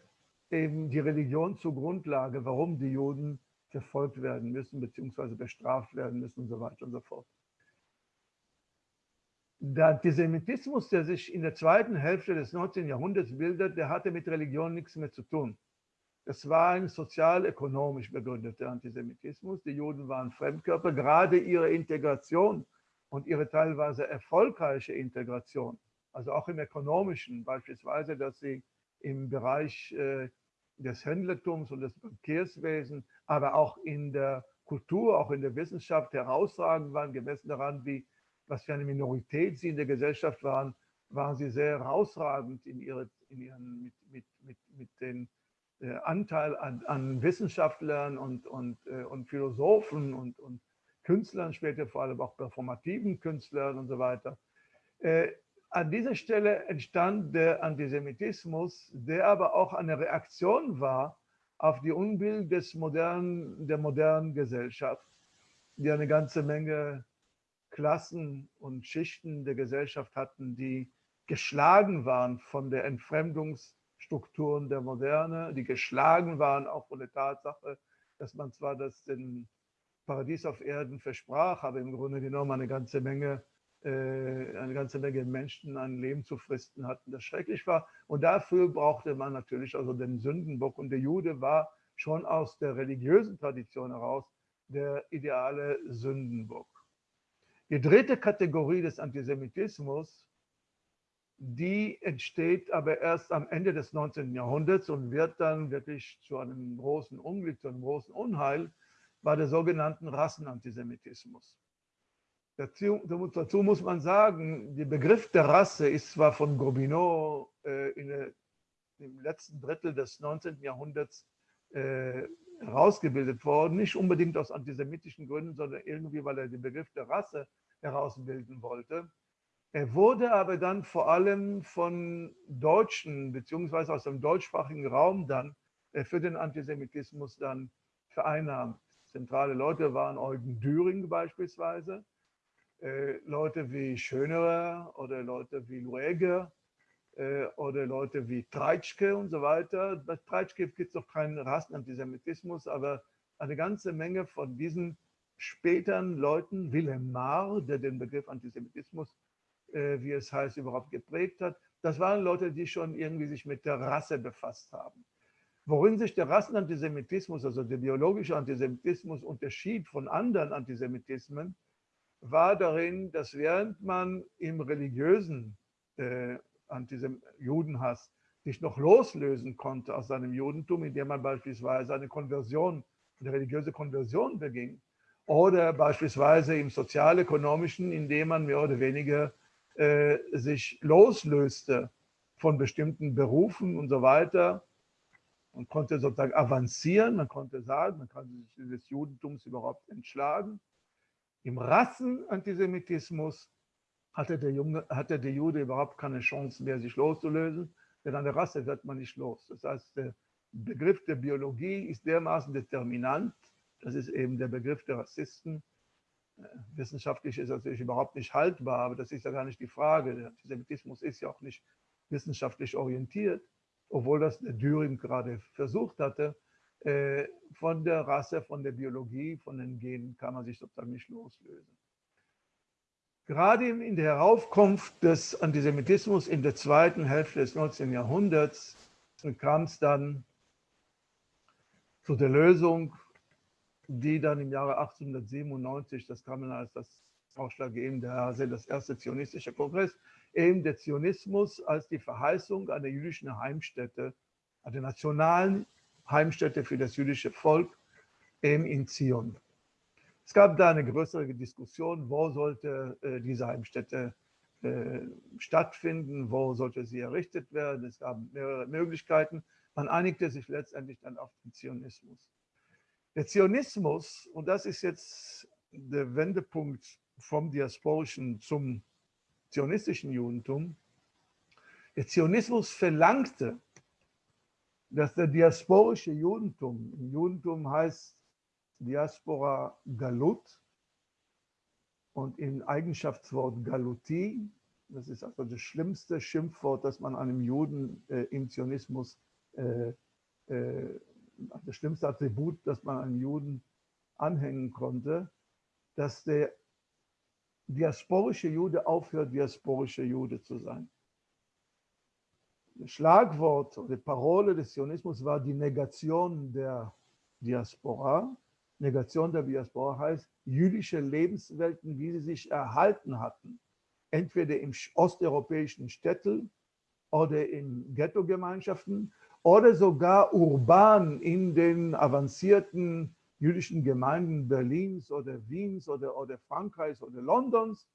eben die Religion zur Grundlage, warum die Juden verfolgt werden müssen, beziehungsweise bestraft werden müssen und so weiter und so fort. Der Antisemitismus, der sich in der zweiten Hälfte des 19. Jahrhunderts bildet, der hatte mit Religion nichts mehr zu tun. Es war ein sozial-ökonomisch begründeter Antisemitismus. Die Juden waren Fremdkörper. Gerade ihre Integration und ihre teilweise erfolgreiche Integration, also auch im ökonomischen, beispielsweise, dass sie im Bereich äh, des Händlertums und des Verkehrswesens, aber auch in der Kultur, auch in der Wissenschaft herausragend waren, gemessen daran, wie, was für eine Minorität sie in der Gesellschaft waren, waren sie sehr herausragend in, ihre, in ihren, mit, mit, mit, mit den Anteil an, an, Wissenschaftlern und, und, äh, und Philosophen und, und, Künstlern, später vor allem auch performativen Künstlern und so weiter. Äh, an dieser Stelle entstand der Antisemitismus, der aber auch eine Reaktion war auf die Unbill des modernen, der modernen Gesellschaft, die eine ganze Menge Klassen und Schichten der Gesellschaft hatten, die geschlagen waren von der Entfremdungs- Strukturen der Moderne, die geschlagen waren, auch von der Tatsache, dass man zwar das den Paradies auf Erden versprach, aber im Grunde genommen eine ganze Menge, äh, eine ganze Menge Menschen ein Leben zu fristen hatten, das schrecklich war. Und dafür brauchte man natürlich also den Sündenbock. Und der Jude war schon aus der religiösen Tradition heraus der ideale Sündenbock. Die dritte Kategorie des Antisemitismus die entsteht aber erst am Ende des 19. Jahrhunderts und wird dann wirklich zu einem großen Unglück, zu einem großen Unheil bei der sogenannten Rassenantisemitismus. Dazu, dazu muss man sagen, der Begriff der Rasse ist zwar von Gobineau äh, der, im letzten Drittel des 19. Jahrhunderts äh, herausgebildet worden, nicht unbedingt aus antisemitischen Gründen, sondern irgendwie, weil er den Begriff der Rasse herausbilden wollte. Er wurde aber dann vor allem von Deutschen beziehungsweise aus dem deutschsprachigen Raum dann für den Antisemitismus dann vereinnahmt. Zentrale Leute waren Eugen Düring beispielsweise, äh, Leute wie Schönerer oder Leute wie Lueger äh, oder Leute wie Treitschke und so weiter. Bei Treitschke gibt es noch keinen Rassenantisemitismus, aber eine ganze Menge von diesen späteren Leuten, Wilhelm Marr, der den Begriff Antisemitismus wie es heißt, überhaupt geprägt hat. Das waren Leute, die schon irgendwie sich mit der Rasse befasst haben. Worin sich der Rassenantisemitismus, also der biologische Antisemitismus, unterschied von anderen Antisemitismen, war darin, dass während man im religiösen äh, Judenhass sich noch loslösen konnte aus seinem Judentum, indem man beispielsweise eine Konversion, eine religiöse Konversion beging, oder beispielsweise im sozialökonomischen, indem man mehr oder weniger äh, sich loslöste von bestimmten Berufen und so weiter. Man konnte sozusagen avancieren, man konnte sagen, man kann sich des Judentums überhaupt entschlagen. Im Rassenantisemitismus hatte der, Junge, hatte der Jude überhaupt keine Chance mehr, sich loszulösen, denn an der Rasse wird man nicht los. Das heißt, der Begriff der Biologie ist dermaßen determinant, das ist eben der Begriff der Rassisten, wissenschaftlich ist natürlich überhaupt nicht haltbar, aber das ist ja gar nicht die Frage. Der Antisemitismus ist ja auch nicht wissenschaftlich orientiert, obwohl das der Düring gerade versucht hatte. Äh, von der Rasse, von der Biologie, von den Genen kann man sich sozusagen nicht loslösen. Gerade in der Heraufkunft des Antisemitismus in der zweiten Hälfte des 19. Jahrhunderts kam es dann zu der Lösung, die dann im Jahre 1897, das kam dann als das ausschlaggebende, das erste zionistische Kongress, eben der Zionismus als die Verheißung einer jüdischen Heimstätte, einer nationalen Heimstätte für das jüdische Volk eben in Zion. Es gab da eine größere Diskussion, wo sollte äh, diese Heimstätte äh, stattfinden, wo sollte sie errichtet werden. Es gab mehrere Möglichkeiten. Man einigte sich letztendlich dann auf den Zionismus. Der Zionismus, und das ist jetzt der Wendepunkt vom diasporischen zum zionistischen Judentum, der Zionismus verlangte, dass der diasporische Judentum, Judentum heißt Diaspora Galut und im Eigenschaftswort Galuti, das ist also das schlimmste Schimpfwort, das man einem Juden äh, im Zionismus, äh, äh, das schlimmste Attribut, das man einem Juden anhängen konnte, dass der diasporische Jude aufhört, diasporischer Jude zu sein. Das Schlagwort oder Parole des Zionismus war die Negation der Diaspora. Negation der Diaspora heißt, jüdische Lebenswelten, wie sie sich erhalten hatten, entweder im osteuropäischen Städtel oder in Ghetto-Gemeinschaften oder sogar urban in den avancierten jüdischen Gemeinden Berlins oder Wiens oder, oder Frankreichs oder Londons,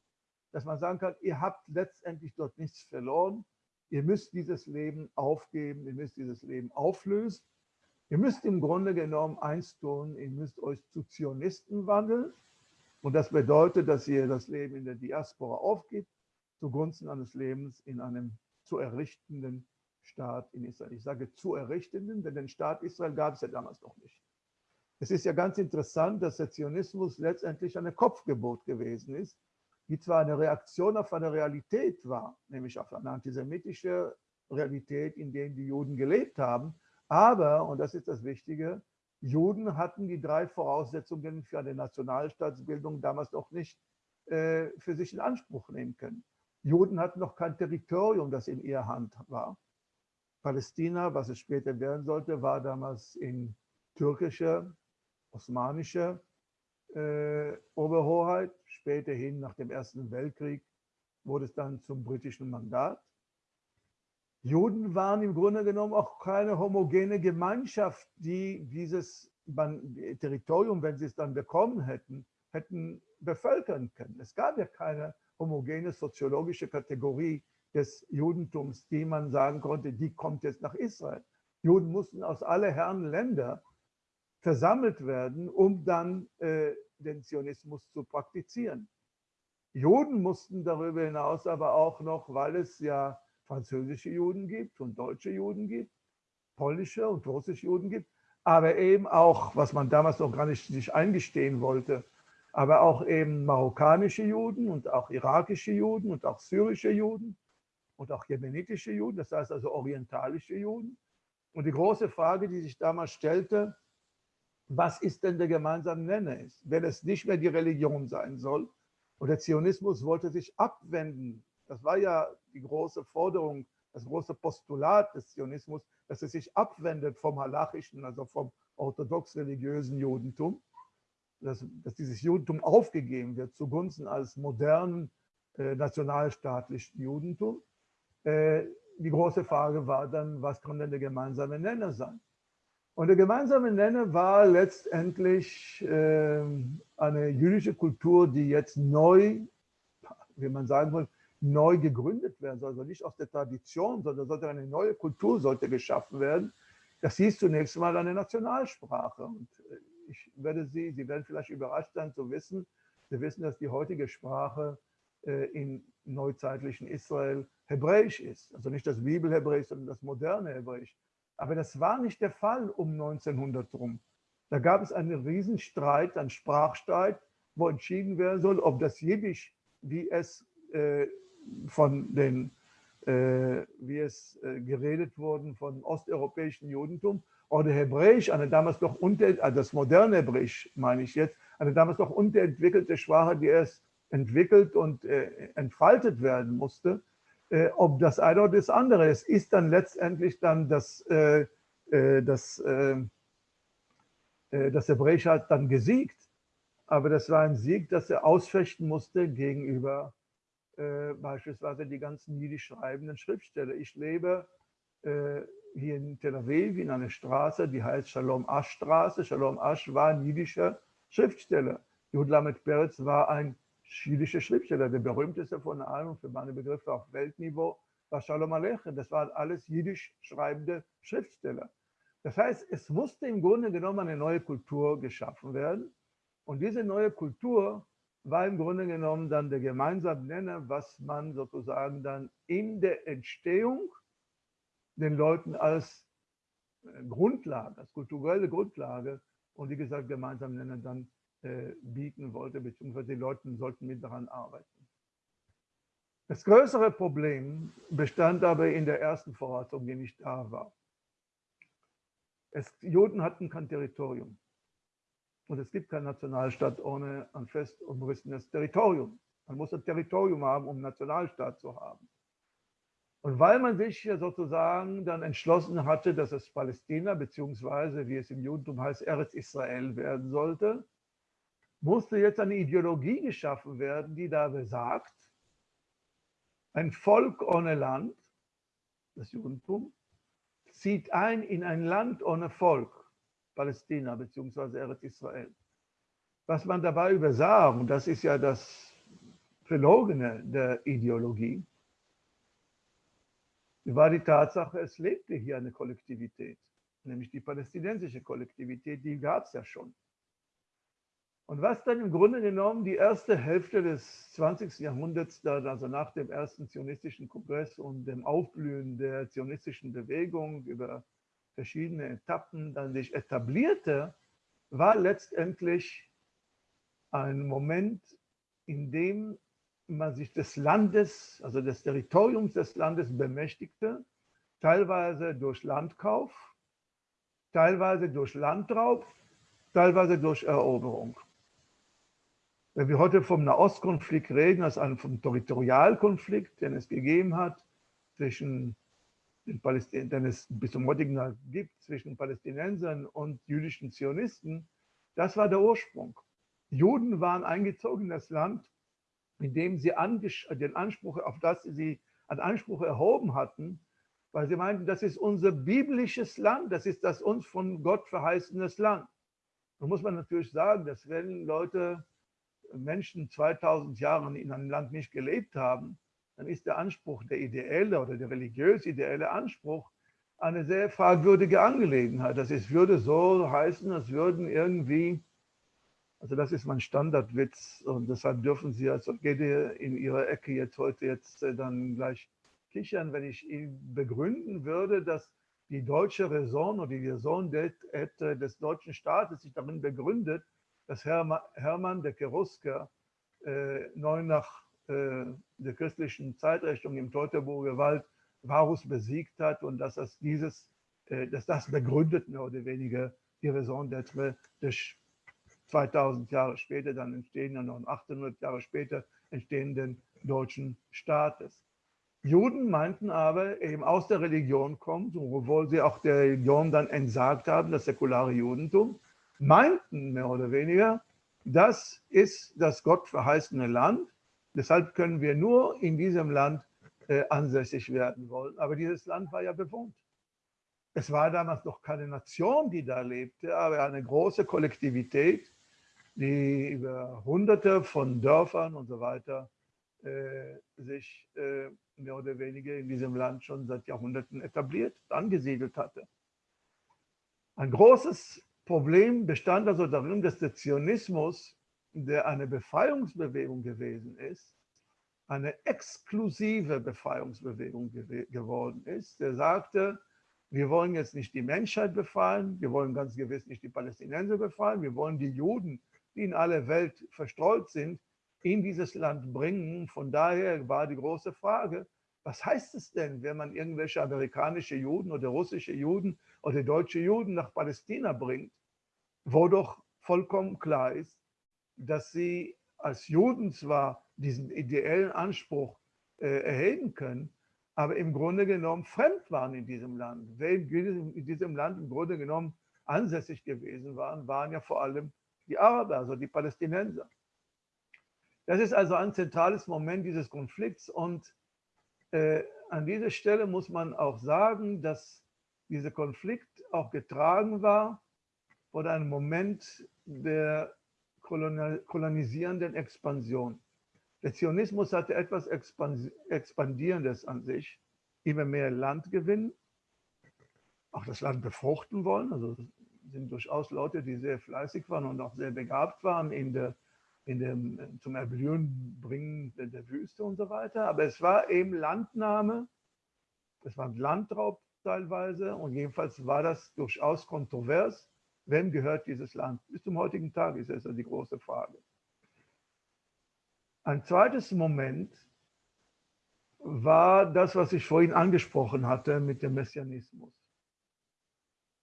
dass man sagen kann, ihr habt letztendlich dort nichts verloren, ihr müsst dieses Leben aufgeben, ihr müsst dieses Leben auflösen. Ihr müsst im Grunde genommen eins tun, ihr müsst euch zu Zionisten wandeln. Und das bedeutet, dass ihr das Leben in der Diaspora aufgibt, zugunsten eines Lebens in einem zu errichtenden Staat in Israel. Ich sage zu errichtenden, denn den Staat Israel gab es ja damals noch nicht. Es ist ja ganz interessant, dass der Zionismus letztendlich eine Kopfgebot gewesen ist, die zwar eine Reaktion auf eine Realität war, nämlich auf eine antisemitische Realität, in der die Juden gelebt haben, aber, und das ist das Wichtige, Juden hatten die drei Voraussetzungen für eine Nationalstaatsbildung damals noch nicht äh, für sich in Anspruch nehmen können. Juden hatten noch kein Territorium, das in ihrer Hand war. Palästina, was es später werden sollte, war damals in türkischer, osmanischer äh, Oberhoheit. Späterhin, nach dem Ersten Weltkrieg, wurde es dann zum britischen Mandat. Juden waren im Grunde genommen auch keine homogene Gemeinschaft, die dieses Territorium, wenn sie es dann bekommen hätten, hätten bevölkern können. Es gab ja keine homogene soziologische Kategorie des Judentums, die man sagen konnte, die kommt jetzt nach Israel. Juden mussten aus aller Herren Länder versammelt werden, um dann äh, den Zionismus zu praktizieren. Juden mussten darüber hinaus aber auch noch, weil es ja französische Juden gibt und deutsche Juden gibt, polnische und russische Juden gibt, aber eben auch, was man damals noch gar nicht sich eingestehen wollte, aber auch eben marokkanische Juden und auch irakische Juden und auch syrische Juden und auch jemenitische Juden, das heißt also orientalische Juden. Und die große Frage, die sich damals stellte, was ist denn der gemeinsame Nenner wenn es nicht mehr die Religion sein soll. Und der Zionismus wollte sich abwenden das war ja die große Forderung, das große Postulat des Zionismus, dass es sich abwendet vom halachischen, also vom orthodox-religiösen Judentum, dass, dass, dieses Judentum aufgegeben wird zugunsten als modernen äh, nationalstaatlichen Judentum. Äh, die große Frage war dann, was kann denn der gemeinsame Nenner sein? Und der gemeinsame Nenner war letztendlich äh, eine jüdische Kultur, die jetzt neu, wie man sagen will, neu gegründet werden soll, also nicht aus der Tradition, sondern sollte eine neue Kultur sollte geschaffen werden. Das hieß zunächst mal eine Nationalsprache. Und äh, ich werde Sie, Sie werden vielleicht überrascht sein zu wissen, Sie wissen, dass die heutige Sprache äh, in neuzeitlichen Israel Hebräisch ist. Also nicht das Bibelhebräisch, sondern das moderne Hebräisch. Aber das war nicht der Fall um 1900 rum. Da gab es einen Riesenstreit, einen Sprachstreit, wo entschieden werden soll, ob das Jiddisch, wie es äh, von den, äh, wie es äh, geredet wurden, von osteuropäischen Judentum oder Hebräisch, eine damals noch unter, also das moderne Hebräisch meine ich jetzt, eine damals noch unterentwickelte Sprache, die erst entwickelt und äh, entfaltet werden musste, äh, ob das eine oder das andere ist, ist dann letztendlich dann das, äh, äh das, äh, äh, das Hebräische hat dann gesiegt. Aber das war ein Sieg, das er ausfechten musste gegenüber äh, beispielsweise die ganzen jiddisch schreibenden Schriftsteller. Ich lebe hier in Tel Aviv in einer Straße, die heißt Shalom Ash Straße. Shalom Ash war ein jiddischer Schriftsteller. Jud Lamed Peretz war ein jiddischer Schriftsteller, der berühmteste von allen, für meine Begriffe auf Weltniveau, war Shalom Aleichem. Das waren alles jiddisch schreibende Schriftsteller. Das heißt, es musste im Grunde genommen eine neue Kultur geschaffen werden. Und diese neue Kultur war im Grunde genommen dann der gemeinsame Nenner, was man sozusagen dann in der Entstehung den Leuten als äh, Grundlage, als kulturelle Grundlage und wie gesagt gemeinsam Nenner dann äh, bieten wollte, beziehungsweise die Leute sollten mit daran arbeiten. Das größere Problem bestand aber in der ersten Voraussetzung, die nicht da war. Es, Juden hatten kein Territorium. Und es gibt keinen Nationalstaat ohne ein fest umrissenes Territorium. Man muss ein Territorium haben, um einen Nationalstaat zu haben. Und weil man sich sozusagen dann entschlossen hatte, dass es Palästina, beziehungsweise wie es im Judentum heißt, Eretz Israel werden sollte, musste jetzt eine Ideologie geschaffen werden, die da besagt, ein Volk ohne Land, das Judentum, zieht ein in ein Land ohne Volk, Palästina beziehungsweise Eretz Israel. Was man dabei übersah, und das ist ja das Verlogene der Ideologie, war die Tatsache, es lebte hier eine Kollektivität, nämlich die palästinensische Kollektivität, die gab es ja schon. Und was dann im Grunde genommen die erste Hälfte des 20. Jahrhunderts, also nach dem ersten zionistischen Kongress und dem Aufblühen der zionistischen Bewegung über verschiedene Etappen dann sich etablierte, war letztendlich ein Moment, in dem man sich des Landes, also des Territoriums des Landes bemächtigte, teilweise durch Landkauf, teilweise durch Landraub, teilweise durch Eroberung. Wenn wir heute vom Nahostkonflikt reden, als einem vom Territorialkonflikt, den es gegeben hat, zwischen den Palästin den es bis zum heutigen Tag gibt, zwischen Palästinensern und jüdischen Zionisten, das war der Ursprung. Juden waren eingezogen in das Land indem sie den Anspruch, auf das sie einen Anspruch erhoben hatten, weil sie meinten, das ist unser biblisches Land, das ist das uns von Gott verheißenes Land. Da muss man natürlich sagen, dass wenn Leute, Menschen 2000 Jahre in einem Land nicht gelebt haben, dann ist der Anspruch, der ideelle oder der religiös-ideelle Anspruch, eine sehr fragwürdige Angelegenheit. Das ist, würde so heißen, als würden irgendwie also das ist mein Standardwitz und deshalb dürfen Sie als Orchidee in Ihrer Ecke jetzt heute jetzt äh, dann gleich kichern, wenn ich Ihnen begründen würde, dass die deutsche Raison oder die Raison des deutschen Staates sich darin begründet, dass Hermann de Kerusker äh, neu nach äh, der christlichen Zeitrechnung im Teutoburger Wald Varus besiegt hat und dass das dieses, äh, dass das begründet mehr oder weniger die Raison d'être des 2000 Jahre später dann entstehenden und 800 Jahre später entstehenden deutschen Staates. Juden meinten aber, eben aus der Religion kommt, obwohl sie auch der Religion dann entsagt haben, das säkulare Judentum, meinten mehr oder weniger, das ist das Gott verheißene Land, deshalb können wir nur in diesem Land äh, ansässig werden wollen. Aber dieses Land war ja bewohnt. Es war damals noch keine Nation, die da lebte, aber eine große Kollektivität, die über hunderte von Dörfern und so weiter äh, sich äh, mehr oder weniger in diesem Land schon seit Jahrhunderten etabliert, angesiedelt hatte. Ein großes Problem bestand also darin, dass der Zionismus, der eine Befreiungsbewegung gewesen ist, eine exklusive Befreiungsbewegung gew geworden ist. Der sagte, wir wollen jetzt nicht die Menschheit befreien, wir wollen ganz gewiss nicht die Palästinenser befreien, wir wollen die Juden die in aller Welt verstreut sind, in dieses Land bringen. Von daher war die große Frage, was heißt es denn, wenn man irgendwelche amerikanische Juden oder russische Juden oder deutsche Juden nach Palästina bringt, wo doch vollkommen klar ist, dass sie als Juden zwar diesen ideellen Anspruch äh, erheben können, aber im Grunde genommen fremd waren in diesem Land. Wer in diesem Land im Grunde genommen ansässig gewesen waren, waren ja vor allem die Araber, also die Palästinenser. Das ist also ein zentrales Moment dieses Konflikts und äh, an dieser Stelle muss man auch sagen, dass dieser Konflikt auch getragen war von einem Moment der kolonisierenden Expansion. Der Zionismus hatte etwas Expandierendes an sich, immer mehr Land gewinnen, auch das Land befruchten wollen. Also sind durchaus Leute, die sehr fleißig waren und auch sehr begabt waren in der, in dem, zum Erblühen bringen der, der Wüste und so weiter. Aber es war eben Landnahme, es war Landraub teilweise und jedenfalls war das durchaus kontrovers. Wem gehört dieses Land? Bis zum heutigen Tag ist das die große Frage. Ein zweites Moment war das, was ich vorhin angesprochen hatte mit dem Messianismus.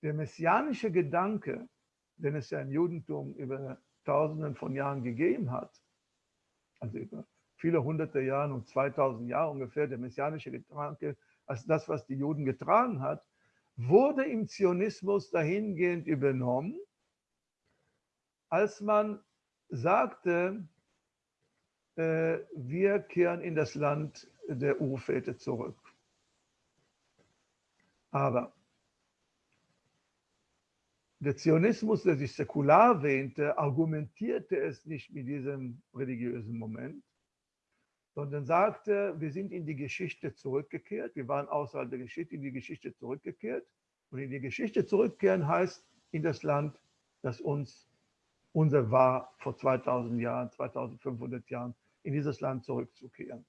Der messianische Gedanke, den es ja im Judentum über Tausenden von Jahren gegeben hat, also über viele hunderte Jahre und 2000 Jahre ungefähr, der messianische Gedanke als das, was die Juden getragen hat, wurde im Zionismus dahingehend übernommen, als man sagte, äh, wir kehren in das Land der Urväter zurück. Aber der Zionismus, der sich säkular wähnte, argumentierte es nicht mit diesem religiösen Moment, sondern sagte, wir sind in die Geschichte zurückgekehrt, wir waren außerhalb der Geschichte, in die Geschichte zurückgekehrt. Und in die Geschichte zurückkehren heißt in das Land, das uns unser war vor 2000 Jahren, 2500 Jahren, in dieses Land zurückzukehren.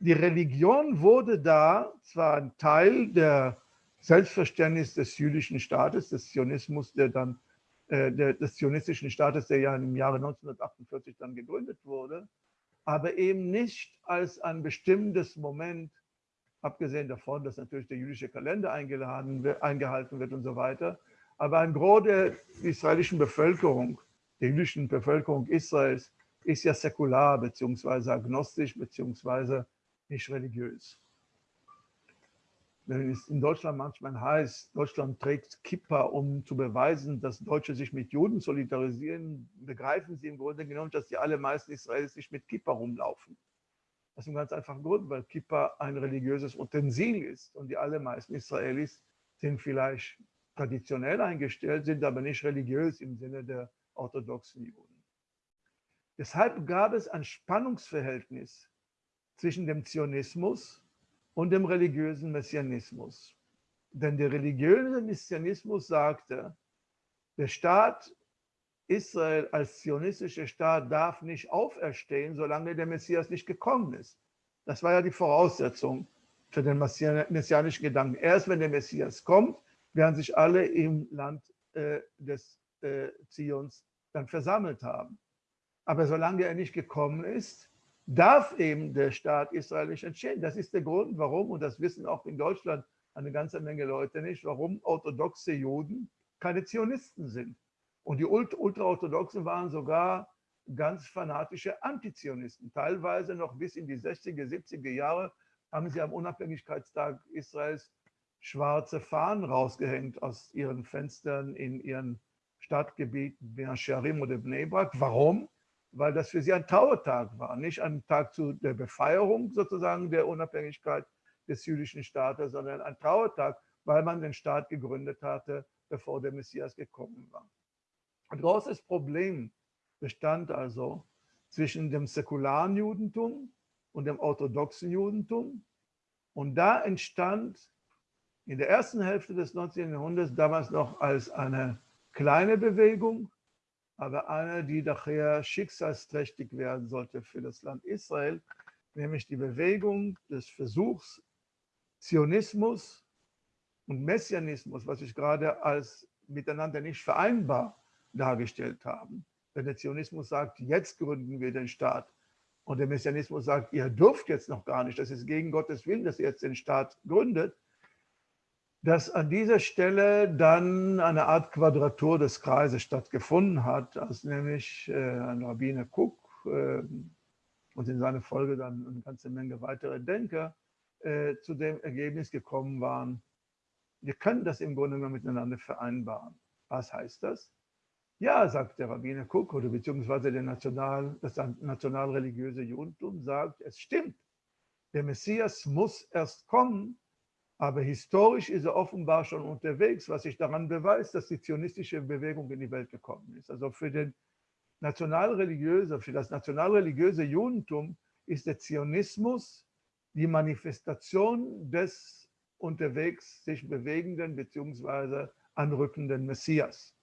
Die Religion wurde da zwar ein Teil der Selbstverständnis des jüdischen Staates, des Zionismus, der dann, äh, der, des zionistischen Staates, der ja im Jahre 1948 dann gegründet wurde, aber eben nicht als ein bestimmtes Moment, abgesehen davon, dass natürlich der jüdische Kalender eingehalten wird und so weiter, aber ein Gros der israelischen Bevölkerung, der jüdischen Bevölkerung Israels, ist ja säkular beziehungsweise agnostisch beziehungsweise nicht religiös wenn es in Deutschland manchmal heißt, Deutschland trägt Kippa, um zu beweisen, dass Deutsche sich mit Juden solidarisieren, begreifen sie im Grunde genommen, dass die allermeisten Israelis sich mit Kippa rumlaufen. Das ist ein ganz einfacher Grund, weil Kippa ein religiöses Utensil ist und die allermeisten Israelis sind vielleicht traditionell eingestellt, sind aber nicht religiös im Sinne der orthodoxen Juden. Deshalb gab es ein Spannungsverhältnis zwischen dem Zionismus und dem religiösen Messianismus. Denn der religiöse Messianismus sagte, der Staat Israel als zionistischer Staat darf nicht auferstehen, solange der Messias nicht gekommen ist. Das war ja die Voraussetzung für den messianischen Gedanken. Erst wenn der Messias kommt, werden sich alle im Land äh, des äh, Zions dann versammelt haben. Aber solange er nicht gekommen ist, darf eben der Staat Israel nicht entstehen. Das ist der Grund, warum, und das wissen auch in Deutschland eine ganze Menge Leute nicht, warum orthodoxe Juden keine Zionisten sind. Und die Ultraorthodoxen waren sogar ganz fanatische Antizionisten. Teilweise noch bis in die 60er, 70er Jahre haben sie am Unabhängigkeitstag Israels schwarze Fahnen rausgehängt aus ihren Fenstern in ihren Stadtgebieten, Be'asharim oder Bnei Brak. Warum? Weil das für sie ein Trauertag war, nicht ein Tag zu der Befeierung sozusagen der Unabhängigkeit des jüdischen Staates, sondern ein Trauertag, weil man den Staat gegründet hatte, bevor der Messias gekommen war. Ein großes Problem bestand also zwischen dem säkularen Judentum und dem orthodoxen Judentum. Und da entstand in der ersten Hälfte des 19. Jahrhunderts, damals noch als eine kleine Bewegung, aber eine, die nachher schicksalsträchtig werden sollte für das Land Israel, nämlich die Bewegung des Versuchs, Zionismus und Messianismus, was ich gerade als miteinander nicht vereinbar dargestellt habe. Wenn der Zionismus sagt, jetzt gründen wir den Staat, und der Messianismus sagt, ihr dürft jetzt noch gar nicht, das ist gegen Gottes Willen, dass ihr jetzt den Staat gründet, dass an dieser Stelle dann eine Art Quadratur des Kreises stattgefunden hat, als nämlich äh, ein Rabbiner Cook äh, und in seiner Folge dann eine ganze Menge weitere Denker äh, zu dem Ergebnis gekommen waren, wir können das im Grunde genommen miteinander vereinbaren. Was heißt das? Ja, sagt der Rabbiner Cook oder beziehungsweise der National, das nationalreligiöse Judentum sagt, es stimmt, der Messias muss erst kommen, aber historisch ist er offenbar schon unterwegs, was sich daran beweist, dass die zionistische Bewegung in die Welt gekommen ist. Also für den nationalreligiöse, für das nationalreligiöse Judentum ist der Zionismus die Manifestation des unterwegs sich bewegenden bzw. anrückenden Messias.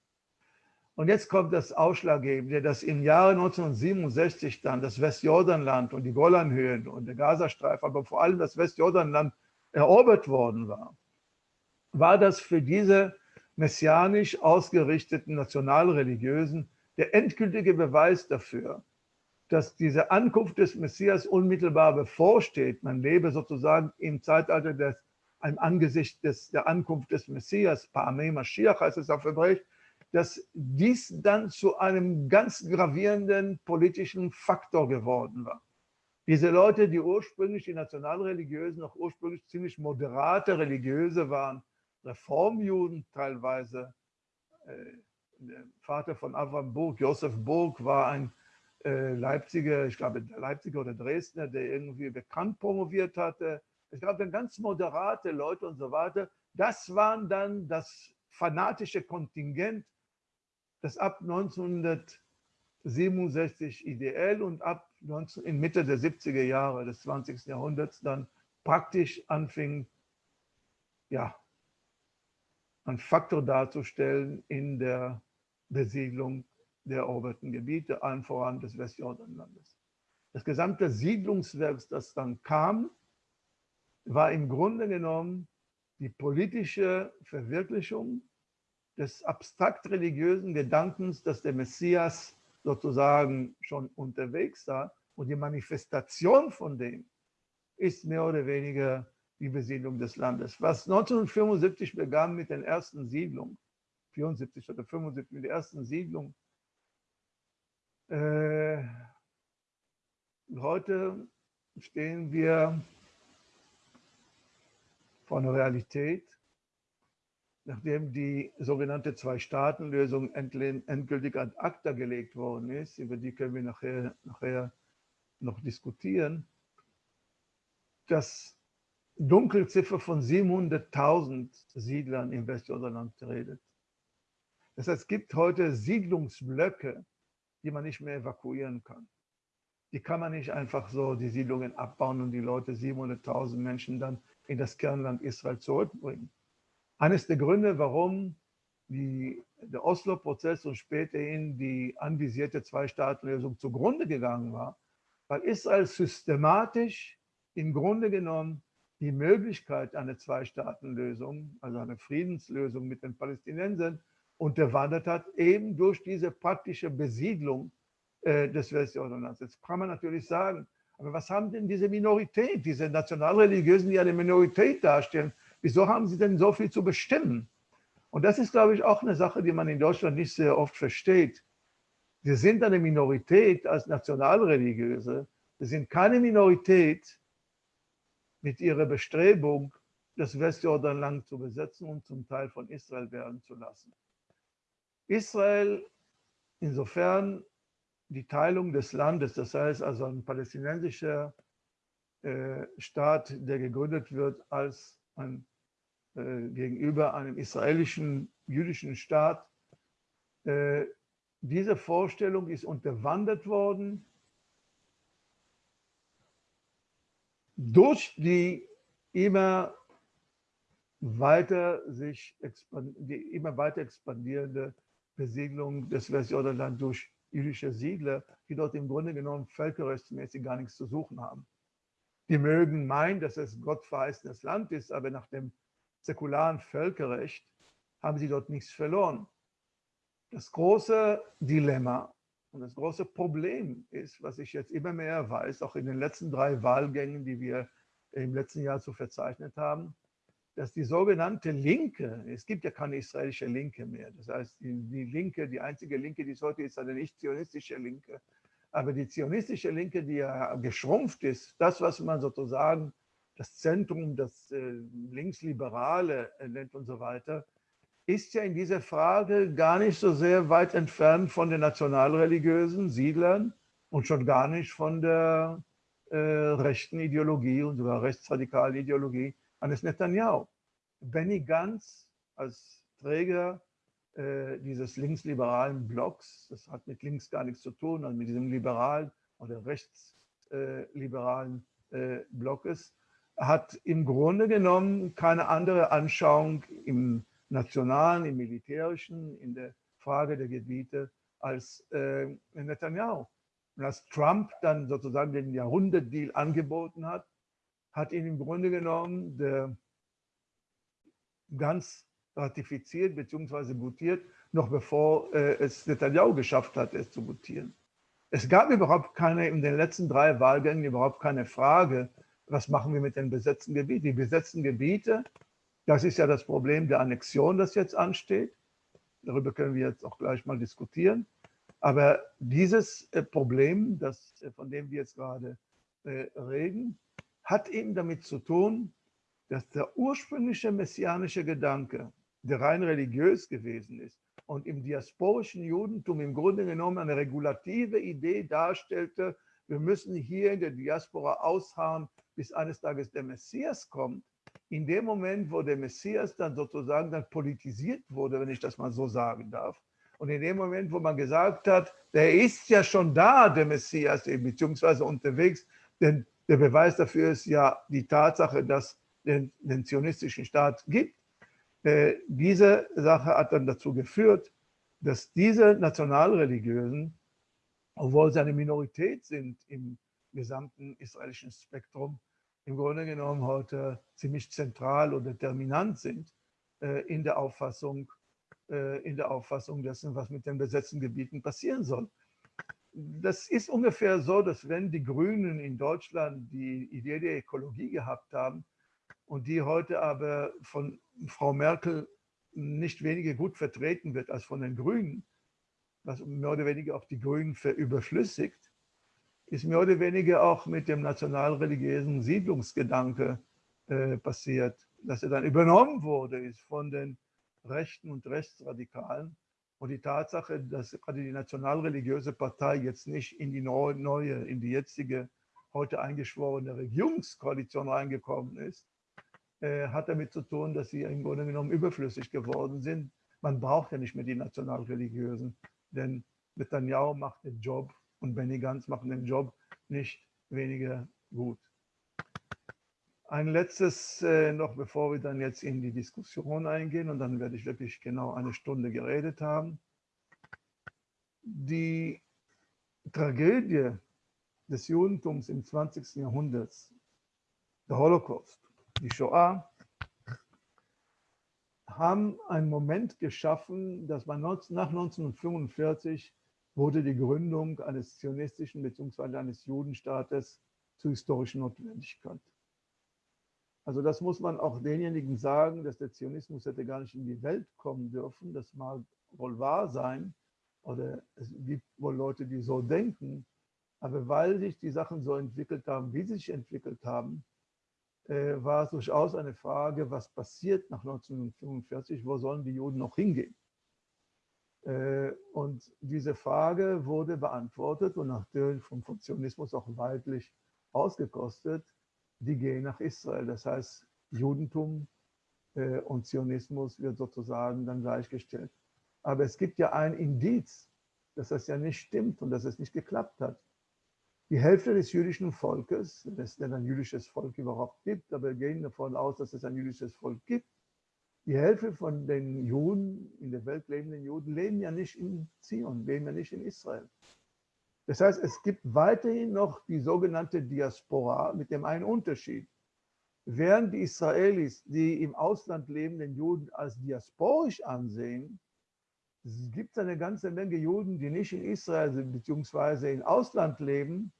Und jetzt kommt das Ausschlaggebende, dass im Jahre 1967 dann das Westjordanland und die Golanhöhen und der Gazastreifen, aber vor allem das Westjordanland erobert worden war, war das für diese messianisch ausgerichteten Nationalreligiösen der endgültige Beweis dafür, dass diese Ankunft des Messias unmittelbar bevorsteht. Man lebe sozusagen im Zeitalter des, im Angesicht des, der Ankunft des Messias, Pa'amei Mashiach heißt es auf Hebräisch, dass dies dann zu einem ganz gravierenden politischen Faktor geworden war. Diese Leute, die ursprünglich, die Nationalreligiösen, noch ursprünglich ziemlich moderate Religiöse waren, Reformjuden teilweise, äh, der Vater von Avram Burg, Josef Burg, war ein äh, Leipziger, ich glaube Leipziger oder Dresdner, der irgendwie bekannt promoviert hatte. Es gab dann ganz moderate Leute und so weiter. Das waren dann das fanatische Kontingent, das ab 1967 ideell und ab 19, in Mitte der 70er Jahre des 20. Jahrhunderts dann praktisch anfing, ja, einen Faktor darzustellen in der Besiedlung der eroberten Gebiete, allen voran des Westjordanlandes. Das gesamte Siedlungswerk, das dann kam, war im Grunde genommen die politische Verwirklichung des abstrakt religiösen Gedankens, dass der Messias sozusagen schon unterwegs war und die Manifestation von dem ist mehr oder weniger die Besiedlung des Landes. Was 1975 begann mit den ersten Siedlungen, 74 oder 75 mit der ersten Siedlung, äh, heute stehen wir vor einer Realität, nachdem die sogenannte Zwei-Staaten-Lösung endgültig ad acta gelegt worden ist, über die können wir nachher, nachher noch diskutieren, dass Dunkelziffer von 700.000 Siedlern im Westjordanland redet. Das heißt, es gibt heute Siedlungsblöcke, die man nicht mehr evakuieren kann. Die kann man nicht einfach so die Siedlungen abbauen und die Leute, 700.000 Menschen, dann in das Kernland Israel zurückbringen. Eines der Gründe, warum die, der Oslo-Prozess und späterhin die anvisierte Zwei-Staaten-Lösung zugrunde gegangen war, weil Israel systematisch im Grunde genommen die Möglichkeit einer Zwei-Staaten-Lösung, also eine Friedenslösung mit den Palästinensern, unterwandert hat, eben durch diese praktische Besiedlung äh, des Westjordanlands. Jetzt kann man natürlich sagen, aber was haben denn diese Minorität, diese Nationalreligiösen, die eine Minorität darstellen, wieso haben sie denn so viel zu bestimmen? Und das ist, glaube ich, auch eine Sache, die man in Deutschland nicht sehr oft versteht. Wir sind eine Minorität als Nationalreligiöse. Wir sind keine Minorität mit ihrer Bestrebung, das Westjordanland zu besetzen und zum Teil von Israel werden zu lassen. Israel, insofern die Teilung des Landes, das heißt also ein palästinensischer äh, Staat, der gegründet wird als ein, gegenüber einem israelischen jüdischen Staat, äh, diese Vorstellung ist unterwandert worden durch die immer weiter sich die immer weiter expandierende Besiedlung des Westjordanland durch jüdische Siedler, die dort im Grunde genommen völkerrechtsmäßig gar nichts zu suchen haben. Die mögen meinen, dass es gottverheißenes Land ist, aber nach dem säkularen Völkerrecht haben sie dort nichts verloren. Das große Dilemma und das große Problem ist, was ich jetzt immer mehr weiß, auch in den letzten drei Wahlgängen, die wir im letzten Jahr so verzeichnet haben, dass die sogenannte Linke, es gibt ja keine israelische Linke mehr, das heißt, die, die Linke, die einzige Linke, die es heute ist, eine nicht-zionistische Linke, Aber die zionistische Linke, die ja geschrumpft ist, das, was man sozusagen das Zentrum, das äh, Linksliberale nennt und so weiter, ist ja in dieser Frage gar nicht so sehr weit entfernt von den nationalreligiösen Siedlern und schon gar nicht von der äh, rechten Ideologie und sogar rechtsradikalen Ideologie eines Netanyahu. Benny Gantz als Träger äh, dieses linksliberalen Blocks, das hat mit links gar nichts zu tun, also mit diesem liberalen oder rechtsliberalen äh, Blockes, hat im Grunde genommen keine andere Anschauung im nationalen, im militärischen, in der Frage der Gebiete als äh, Netanyahu. Und als Trump dann sozusagen den Jahrhundertdeal angeboten hat, hat ihn im Grunde genommen der ganz ratifiziert bzw. gutiert, noch bevor äh, es Netanyahu geschafft hat, es zu gutieren. Es gab überhaupt keine, in den letzten drei Wahlgängen überhaupt keine Frage, was machen wir mit den besetzten Gebieten? Die besetzten Gebiete, das ist ja das Problem der Annexion, das jetzt ansteht. Darüber können wir jetzt auch gleich mal diskutieren. Aber dieses äh, Problem, das, äh, von dem wir jetzt gerade äh, reden, hat eben damit zu tun, dass der ursprüngliche messianische Gedanke, der rein religiös gewesen ist und im diasporischen Judentum im Grunde genommen eine regulative Idee darstellte, wir müssen hier in der Diaspora ausharren, bis eines Tages der Messias kommt, in dem Moment, wo der Messias dann sozusagen dann politisiert wurde, wenn ich das mal so sagen darf, und in dem Moment, wo man gesagt hat, der ist ja schon da, der Messias, beziehungsweise unterwegs, denn der Beweis dafür ist ja die Tatsache, dass den, den zionistischen Staat gibt. Äh, diese Sache hat dann dazu geführt, dass diese Nationalreligiösen, obwohl sie eine Minorität sind im gesamten israelischen Spektrum im Grunde genommen heute ziemlich zentral oder determinant sind äh, in, der Auffassung, äh, in der Auffassung dessen, was mit den besetzten Gebieten passieren soll. Das ist ungefähr so, dass wenn die Grünen in Deutschland die Idee der Ökologie gehabt haben und die heute aber von Frau Merkel nicht weniger gut vertreten wird als von den Grünen, was mehr oder weniger auch die Grünen überflüssigt, ist mehr oder weniger auch mit dem nationalreligiösen Siedlungsgedanke äh, passiert, dass er dann übernommen wurde, ist von den Rechten und Rechtsradikalen. Und die Tatsache, dass gerade die nationalreligiöse Partei jetzt nicht in die neue, in die jetzige, heute eingeschworene Regierungskoalition reingekommen ist, äh, hat damit zu tun, dass sie im Grunde genommen überflüssig geworden sind. Man braucht ja nicht mehr die nationalreligiösen, denn Netanyahu macht den Job und Benny Gantz machen den Job nicht weniger gut. Ein letztes äh, noch, bevor wir dann jetzt in die Diskussion eingehen und dann werde ich wirklich genau eine Stunde geredet haben. Die Tragödie des Judentums im 20. Jahrhundert, der Holocaust, die Shoah, haben einen Moment geschaffen, dass man nach 1945 wurde die Gründung eines zionistischen bzw. eines Judenstaates zur historischen Notwendigkeit. Also das muss man auch denjenigen sagen, dass der Zionismus hätte gar nicht in die Welt kommen dürfen. Das mag wohl wahr sein oder es gibt wohl Leute, die so denken. Aber weil sich die Sachen so entwickelt haben, wie sie sich entwickelt haben, äh, war es durchaus eine Frage, was passiert nach 1945, wo sollen die Juden noch hingehen? Äh, und diese Frage wurde beantwortet und natürlich vom Funktionismus auch weitlich ausgekostet. Die gehen nach Israel. Das heißt, Judentum äh, und Zionismus wird sozusagen dann gleichgestellt. Aber es gibt ja ein Indiz, dass das ja nicht stimmt und dass es nicht geklappt hat. Die Hälfte des jüdischen Volkes, wenn es denn ein jüdisches Volk überhaupt gibt, aber wir gehen davon aus, dass es ein jüdisches Volk gibt, die Hälfte von den Juden, in der Welt lebenden Juden, leben ja nicht in Zion, leben ja nicht in Israel. Das heißt, es gibt weiterhin noch die sogenannte Diaspora mit dem einen Unterschied. Während die Israelis die im Ausland lebenden Juden als diasporisch ansehen, gibt es eine ganze Menge Juden, die nicht in Israel sind, beziehungsweise im Ausland leben,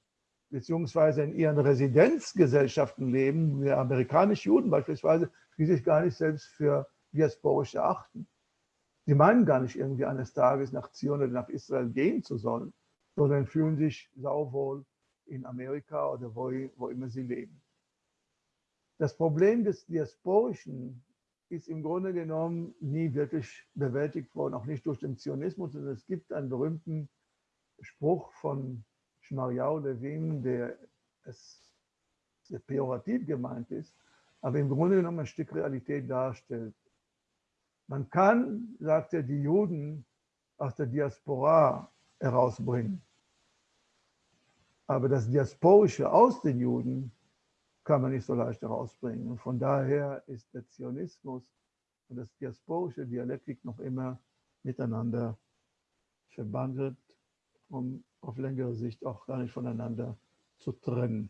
beziehungsweise in ihren Residenzgesellschaften leben, wie amerikanische Juden beispielsweise, die sich gar nicht selbst für diasporisch erachten. Die meinen gar nicht irgendwie eines Tages nach Zion oder nach Israel gehen zu sollen, sondern fühlen sich sauwohl in Amerika oder wo, wo immer sie leben. Das Problem des Diasporischen ist im Grunde genommen nie wirklich bewältigt worden, auch nicht durch den Zionismus. Und es gibt einen berühmten Spruch von Schmariau Levin, der es sehr pejorativ gemeint ist, aber im Grunde genommen ein Stück Realität darstellt. Man kann, sagt er, die Juden aus der Diaspora herausbringen. Aber das Diasporische aus den Juden kann man nicht so leicht herausbringen. Und von daher ist der Zionismus und das diasporische Dialektik noch immer miteinander verbandelt, um auf längere Sicht auch gar nicht voneinander zu trennen.